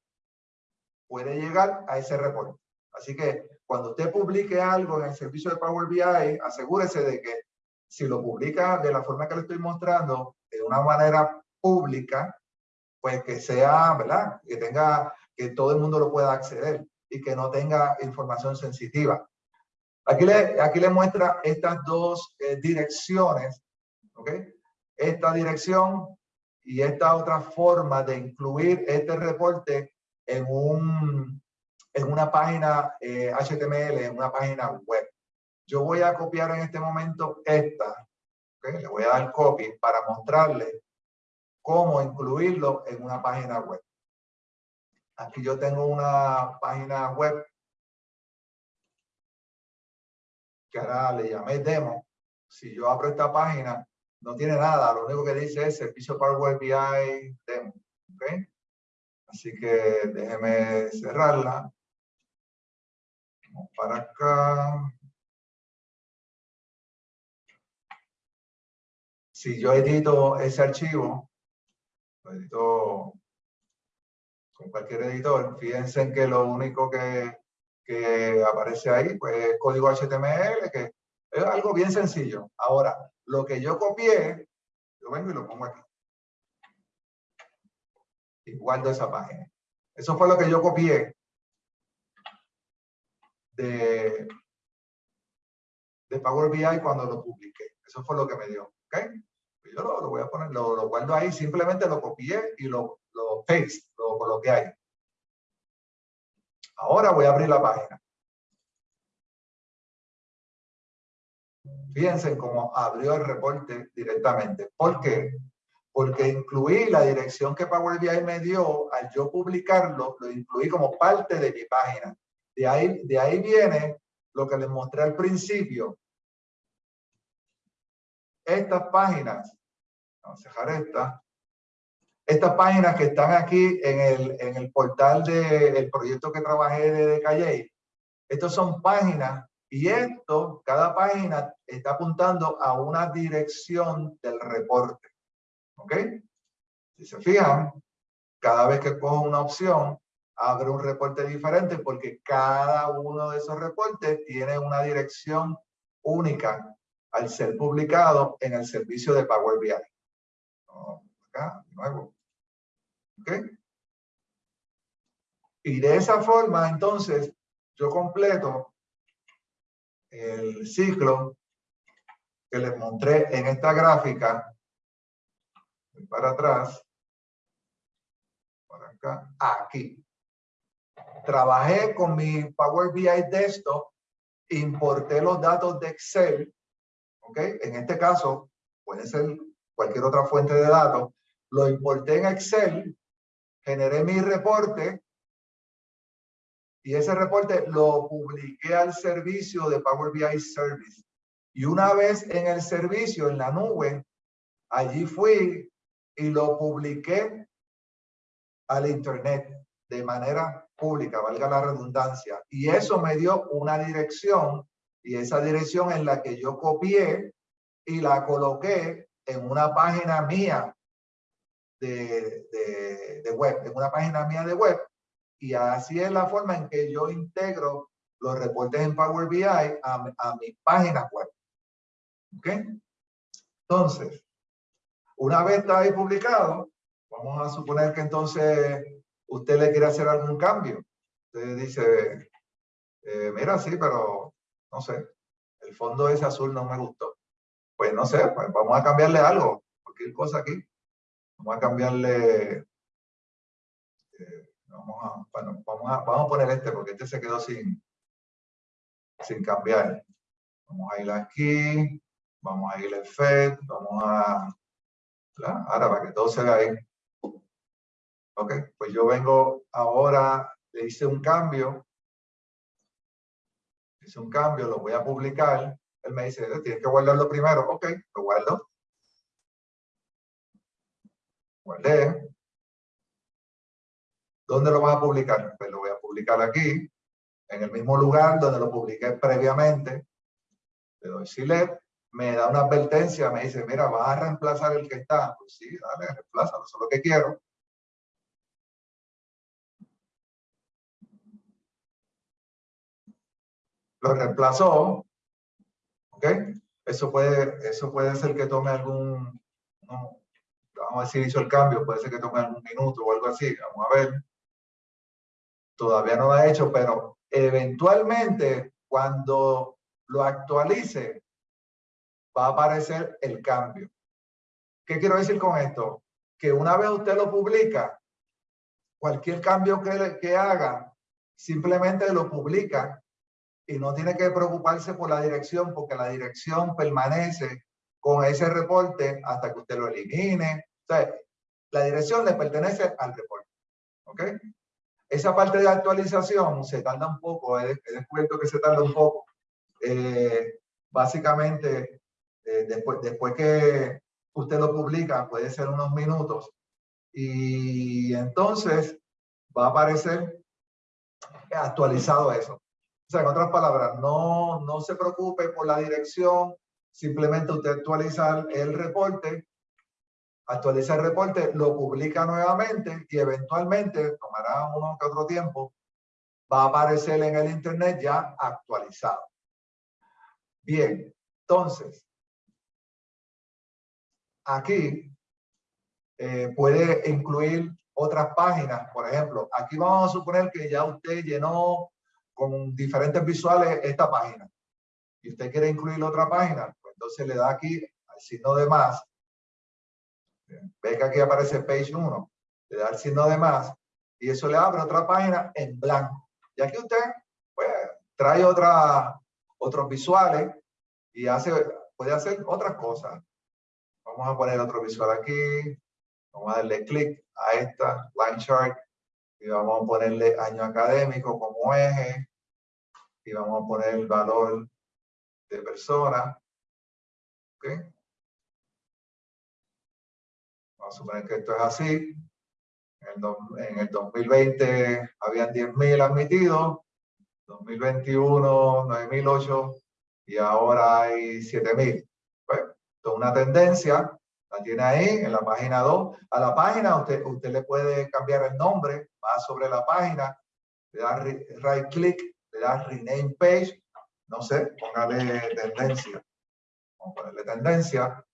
puede llegar a ese reporte. Así que cuando usted publique algo en el servicio de Power BI, asegúrese de que si lo publica de la forma que le estoy mostrando, de una manera pública, pues que sea, ¿verdad? Que tenga, que todo el mundo lo pueda acceder y que no tenga información sensitiva. Aquí le, aquí le muestra estas dos eh, direcciones, ¿ok? Esta dirección y esta otra forma de incluir este reporte en, un, en una página HTML, eh, en una página web. Yo voy a copiar en este momento esta, ¿okay? le voy a dar copy para mostrarle cómo incluirlo en una página web. Aquí yo tengo una página web que ahora le llamé demo. Si yo abro esta página, no tiene nada, lo único que dice es servicio Power BI demo. ¿okay? Así que déjeme cerrarla. Vamos para acá. Si yo edito ese archivo, lo edito con cualquier editor, fíjense en que lo único que, que aparece ahí pues, es código HTML, que es algo bien sencillo. Ahora, lo que yo copié, yo vengo y lo pongo aquí. Y guardo esa página. Eso fue lo que yo copié de, de Power BI cuando lo publiqué. Eso fue lo que me dio. ¿ok? Pues yo lo, voy a poner, lo, guardo ahí, simplemente lo copié y lo, lo paste, lo coloqué ahí. Ahora voy a abrir la página. Fíjense cómo abrió el reporte directamente. ¿Por qué? Porque incluí la dirección que Power BI me dio, al yo publicarlo, lo incluí como parte de mi página. De ahí, de ahí viene lo que les mostré al principio. Estas páginas, vamos a dejar esta, estas páginas que están aquí en el, en el portal del proyecto que trabajé de Calle, estas son páginas y esto, cada página está apuntando a una dirección del reporte. ¿Ok? Si se fijan, cada vez que cojo una opción, abre un reporte diferente porque cada uno de esos reportes tiene una dirección única al ser publicado en el servicio de Power BI. Acá, de nuevo. ¿Ok? Y de esa forma, entonces, yo completo el ciclo que les mostré en esta gráfica, para atrás, para acá, aquí. Trabajé con mi Power BI Desktop, importé los datos de Excel, ¿ok? En este caso, puede ser cualquier otra fuente de datos, lo importé en Excel, generé mi reporte, y ese reporte lo publiqué al servicio de Power BI Service. Y una vez en el servicio, en la nube, allí fui y lo publiqué al internet de manera pública, valga la redundancia. Y eso me dio una dirección y esa dirección en la que yo copié y la coloqué en una página mía de, de, de web, en una página mía de web y así es la forma en que yo integro los reportes en Power BI a, a mi página web. ¿Ok? Entonces, una vez está ahí publicado, vamos a suponer que entonces usted le quiere hacer algún cambio. Usted dice, eh, mira, sí, pero no sé, el fondo ese azul no me gustó. Pues no sé, pues vamos a cambiarle algo, cualquier cosa aquí. Vamos a cambiarle, eh, vamos, a, bueno, vamos, a, vamos a poner este porque este se quedó sin, sin cambiar. Vamos a ir aquí, vamos a ir al FED, vamos a, ahora para que todo se vea ahí. Ok, pues yo vengo ahora, le hice un cambio, hice un cambio, lo voy a publicar. Él me dice, tienes que guardarlo primero. Ok, lo guardo. Guardé. ¿Dónde lo vas a publicar? Pues lo voy a publicar aquí, en el mismo lugar donde lo publiqué previamente. Le doy select, me da una advertencia, me dice, mira, vas a reemplazar el que está. Pues sí, dale, reemplázalo, eso es lo que quiero. Lo reemplazó, ¿ok? Eso puede, eso puede ser que tome algún, vamos a decir, hizo el cambio, puede ser que tome algún minuto o algo así, vamos a ver. Todavía no lo ha hecho, pero eventualmente cuando lo actualice, va a aparecer el cambio. ¿Qué quiero decir con esto? Que una vez usted lo publica, cualquier cambio que, que haga, simplemente lo publica y no tiene que preocuparse por la dirección porque la dirección permanece con ese reporte hasta que usted lo elimine. O sea, la dirección le pertenece al reporte. ¿Ok? Esa parte de actualización se tarda un poco, he, descubierto que se tarda un poco. Eh, básicamente, eh, después, después que usted lo publica, puede ser unos minutos, y entonces va a aparecer actualizado eso. O sea, en otras palabras, no, no se preocupe por la dirección, simplemente usted actualiza el reporte, actualiza el reporte, lo publica nuevamente y eventualmente, tomará uno que otro tiempo, va a aparecer en el internet ya actualizado. Bien, entonces, aquí eh, puede incluir otras páginas. Por ejemplo, aquí vamos a suponer que ya usted llenó con diferentes visuales esta página y usted quiere incluir otra página, entonces le da aquí al signo de más. Ve que aquí aparece page 1, le da el signo de más y eso le abre otra página en blanco. Y aquí usted pues, trae otra, otros visuales y hace, puede hacer otras cosas. Vamos a poner otro visual aquí. Vamos a darle clic a esta line chart y vamos a ponerle año académico como eje y vamos a poner el valor de persona. ¿Okay? Vamos a suponer que esto es así. En el, 2020 habían 10.000 admitidos, 2021 9.008 y ahora hay 7.000 una tendencia, la tiene ahí en la página 2. A la página usted, usted le puede cambiar el nombre, va sobre la página, le da right click, le da rename page, no sé, póngale tendencia. Vamos a ponerle tendencia.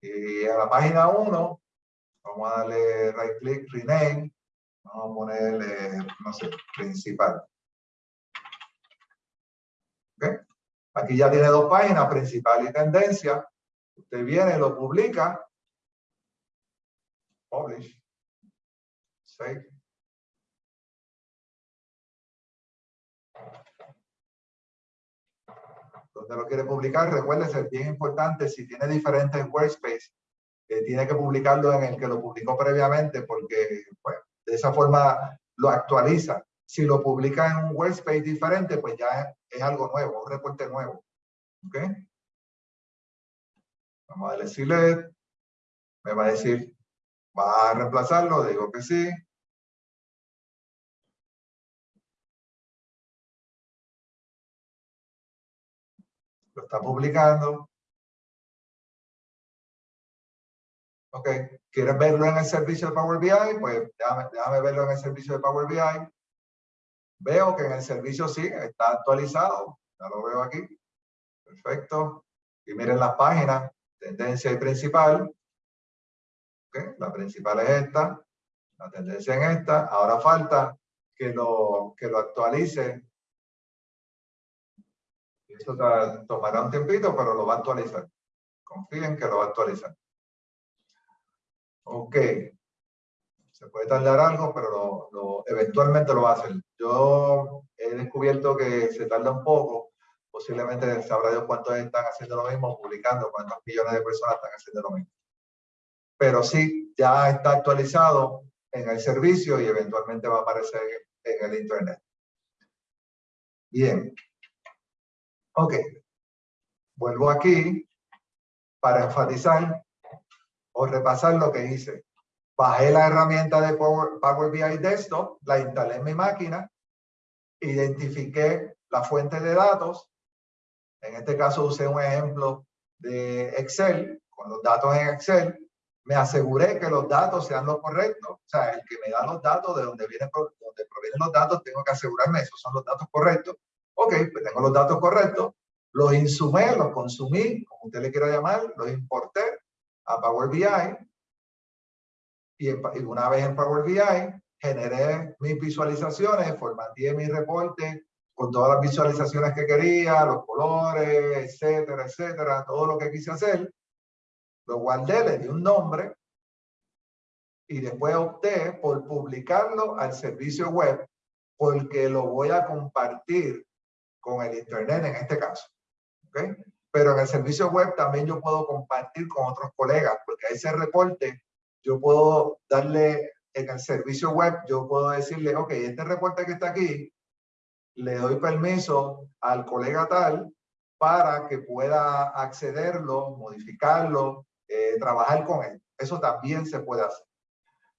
Y a la página 1, vamos a darle right click, rename, vamos a ponerle, no sé, principal. ¿Okay? Aquí ya tiene dos páginas, principal y tendencia. Usted viene, lo publica, publish, save. Donde lo quiere publicar, recuérdese, es bien importante, si tiene diferentes workspace, eh, tiene que publicarlo en el que lo publicó previamente, porque pues, de esa forma lo actualiza. Si lo publica en un workspace diferente, pues ya es, algo nuevo, un reporte nuevo. ¿Ok? Vamos a select. Me va a decir, ¿va a reemplazarlo? Digo que sí. Lo está publicando. Ok, ¿quieres verlo en el servicio de Power BI? Pues déjame, verlo en el servicio de Power BI. Veo que en el servicio sí, está actualizado. Ya lo veo aquí. Perfecto. Y miren las páginas tendencia y principal. La principal es esta, la tendencia en esta. Ahora falta que lo, que lo actualice. Eso tomará un tiempito, pero lo va a actualizar. Confíen que lo va a actualizar. Ok. Se puede tardar algo, pero lo, eventualmente lo va a hacer. Yo he descubierto que se tarda un poco. Posiblemente sabrá Dios cuántos están haciendo lo mismo, publicando, cuántos millones de personas están haciendo lo mismo. Pero sí, ya está actualizado en el servicio y eventualmente va a aparecer en el Internet. Bien. Ok. Vuelvo aquí para enfatizar o repasar lo que hice. Bajé la herramienta de Power, Power BI Desktop, la instalé en mi máquina, identifiqué la fuente de datos. En este caso usé un ejemplo de Excel, con los datos en Excel. Me aseguré que los datos sean los correctos. O sea, el que me da los datos de donde, vienen, donde provienen los datos, tengo que asegurarme esos son los datos correctos. Ok, pues tengo los datos correctos. Los insumé, los consumí, como usted le quiera llamar, los importé a Power BI y, una vez en Power BI generé mis visualizaciones, formateé mi reporte con todas las visualizaciones que quería, los colores, etcétera, etcétera, todo lo que quise hacer. Lo guardé, le di un nombre y después opté por publicarlo al servicio web porque lo voy a compartir con el internet en este caso. ¿okay? pero en el servicio web también yo puedo compartir con otros colegas, porque ese reporte yo puedo darle en el servicio web, yo puedo decirle, ok, este reporte que está aquí, le doy permiso al colega tal para que pueda accederlo, modificarlo, eh, trabajar con él. Eso también se puede hacer.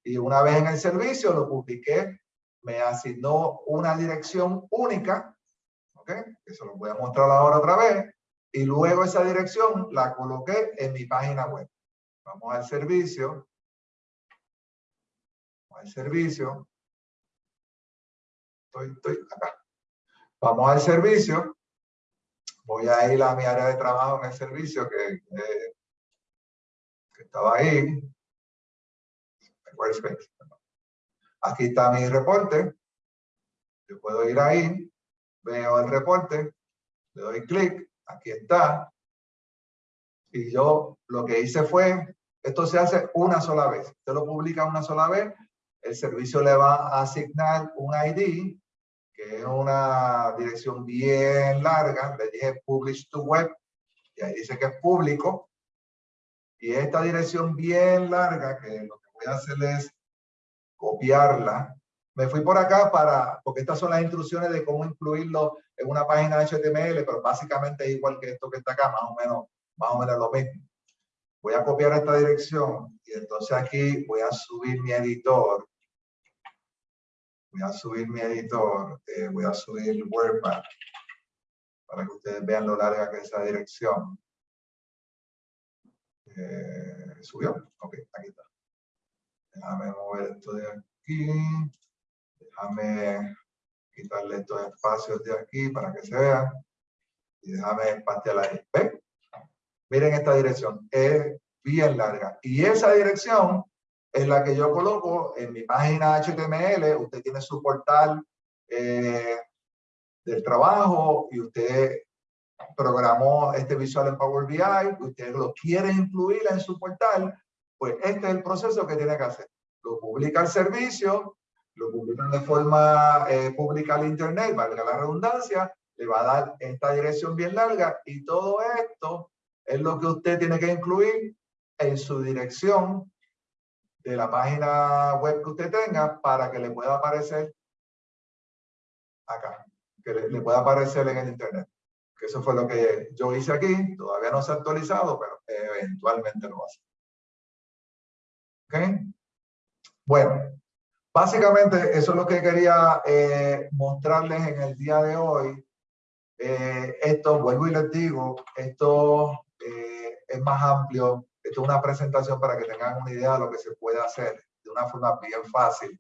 Y una vez en el servicio lo publiqué, me asignó una dirección única, ¿ok? Eso lo voy a mostrar ahora otra vez y luego esa dirección la coloqué en mi página web. Vamos al servicio. Vamos al servicio. Estoy, estoy acá. Vamos al servicio. Voy a ir a mi área de trabajo en el servicio que, que estaba ahí. Aquí está mi reporte. Yo puedo ir ahí, veo el reporte, le doy clic aquí está. Y yo lo que hice fue, esto se hace una sola vez. Usted lo publica una sola vez, el servicio le va a asignar un ID, que es una dirección bien larga. Le dije publish to web, y ahí dice que es público. Y esta dirección bien larga, que lo que voy a hacer es copiarla me fui por acá para, porque estas son las instrucciones de cómo incluirlo en una página HTML, pero básicamente es igual que esto que está acá, más o menos, más o menos lo mismo. Voy a copiar esta dirección y entonces aquí voy a subir mi editor. Voy a subir mi editor, eh, voy a subir WordPad para que ustedes vean lo larga que es esa dirección. Eh, ¿Subió? Ok, aquí está. Déjame mover esto de aquí. Déjame quitarle estos espacios de aquí para que se vean. Y déjame pastear ahí. Miren esta dirección. Es bien larga. Y esa dirección es la que yo coloco en mi página HTML. Usted tiene su portal eh, del trabajo y usted programó este visual en Power BI, usted lo quiere incluir en su portal, pues este es el proceso que tiene que hacer. Lo publica el servicio, lo publican de forma eh, pública al internet, valga la redundancia, le va a dar esta dirección bien larga y todo esto es lo que usted tiene que incluir en su dirección de la página web que usted tenga para que le pueda aparecer acá, que le, pueda aparecer en el internet. Que eso fue lo que yo hice aquí, todavía no se ha actualizado, pero eventualmente lo va a hacer. ¿Ok? Bueno, Básicamente, eso es lo que quería eh, mostrarles en el día de hoy. Eh, esto, vuelvo y les digo, esto eh, es más amplio. Esto es una presentación para que tengan una idea de lo que se puede hacer de una forma bien fácil.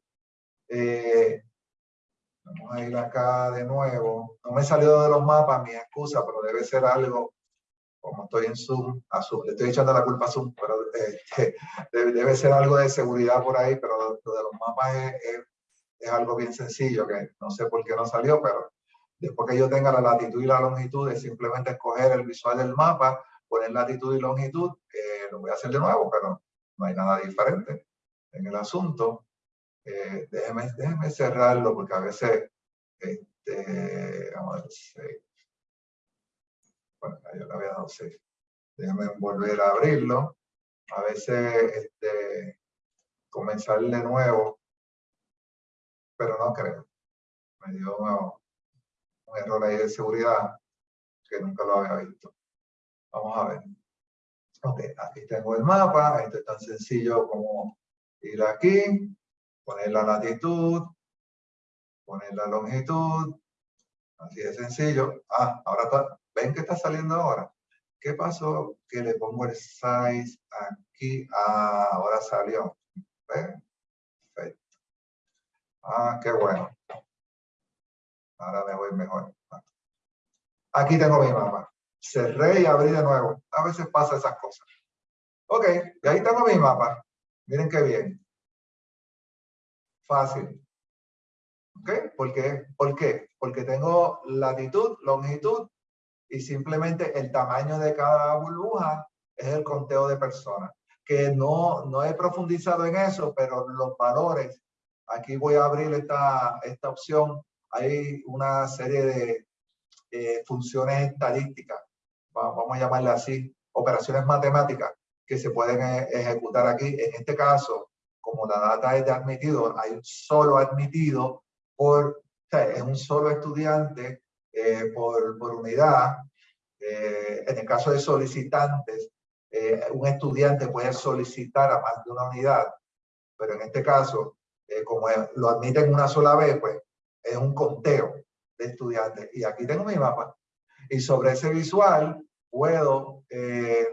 vamos a ir acá de nuevo. No me he salido de los mapas, mi excusa, pero debe ser algo como estoy en Zoom, a Zoom, le estoy echando la culpa a Zoom, pero eh, debe, ser algo de seguridad por ahí, pero lo, de los mapas es, es, algo bien sencillo, que no sé por qué no salió, pero después que yo tenga la latitud y la longitud, es simplemente escoger el visual del mapa, poner latitud y longitud, eh, lo voy a hacer de nuevo, pero no hay nada diferente en el asunto. Eh, déjeme, déjeme, cerrarlo porque a veces, este, vamos a ver, bueno, yo le había dado 6. Déjeme volver a abrirlo. A veces, este, comenzar de nuevo, pero no creo. Me dio un error ahí de seguridad que nunca lo había visto. Vamos a ver. Ok, aquí tengo el mapa. Esto es tan sencillo como ir aquí, poner la latitud, poner la longitud. Así de sencillo. Ah, ahora está, ¿ven que está saliendo ahora? ¿Qué pasó? Que le pongo el size aquí. Ah, ahora salió. ¿Ven? Perfecto. Ah, qué bueno. Ahora me voy mejor. Aquí tengo mi mapa. Cerré y abrí de nuevo. A veces pasa esas cosas. Ok, y ahí tengo mi mapa. Miren qué bien. Fácil. ¿Ok? ¿Por qué? ¿Por qué? Porque tengo latitud, longitud y simplemente el tamaño de cada burbuja es el conteo de personas. Que no, no he profundizado en eso, pero los valores, aquí voy a abrir esta, esta opción. Hay una serie de eh, funciones estadísticas, vamos a llamarle así, operaciones matemáticas que se pueden eh, ejecutar aquí. En este caso, como la data es de admitido, hay un solo admitido por, es un solo estudiante eh, por, por, unidad. en el caso de solicitantes, un estudiante puede solicitar a más de una unidad, pero en este caso, como lo admiten una sola vez, pues es un conteo de estudiantes. Y aquí tengo mi mapa. Y sobre ese visual puedo eh,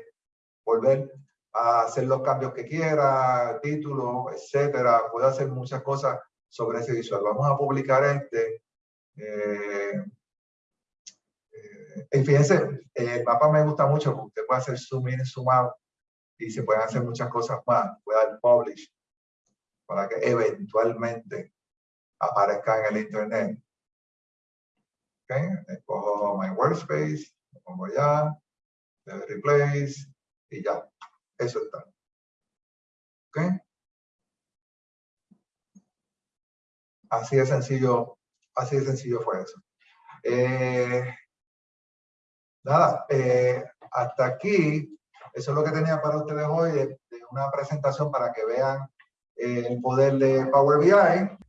volver a hacer los cambios que quiera, título, etcétera. Puedo hacer muchas cosas sobre ese visual. Vamos a publicar este. Eh, eh, y fíjense, el mapa me gusta mucho porque usted puede hacer zoom in, zoom out y se pueden hacer muchas cosas más. Puede dar publish para que eventualmente aparezca en el internet. Okay. Escojo my workspace, lo pongo allá, le doy replace y ya. Eso está. ¿Ok? Así de sencillo, así de sencillo fue eso. Eh, nada, eh, hasta aquí, eso es lo que tenía para ustedes hoy, de, una presentación para que vean el poder de Power BI.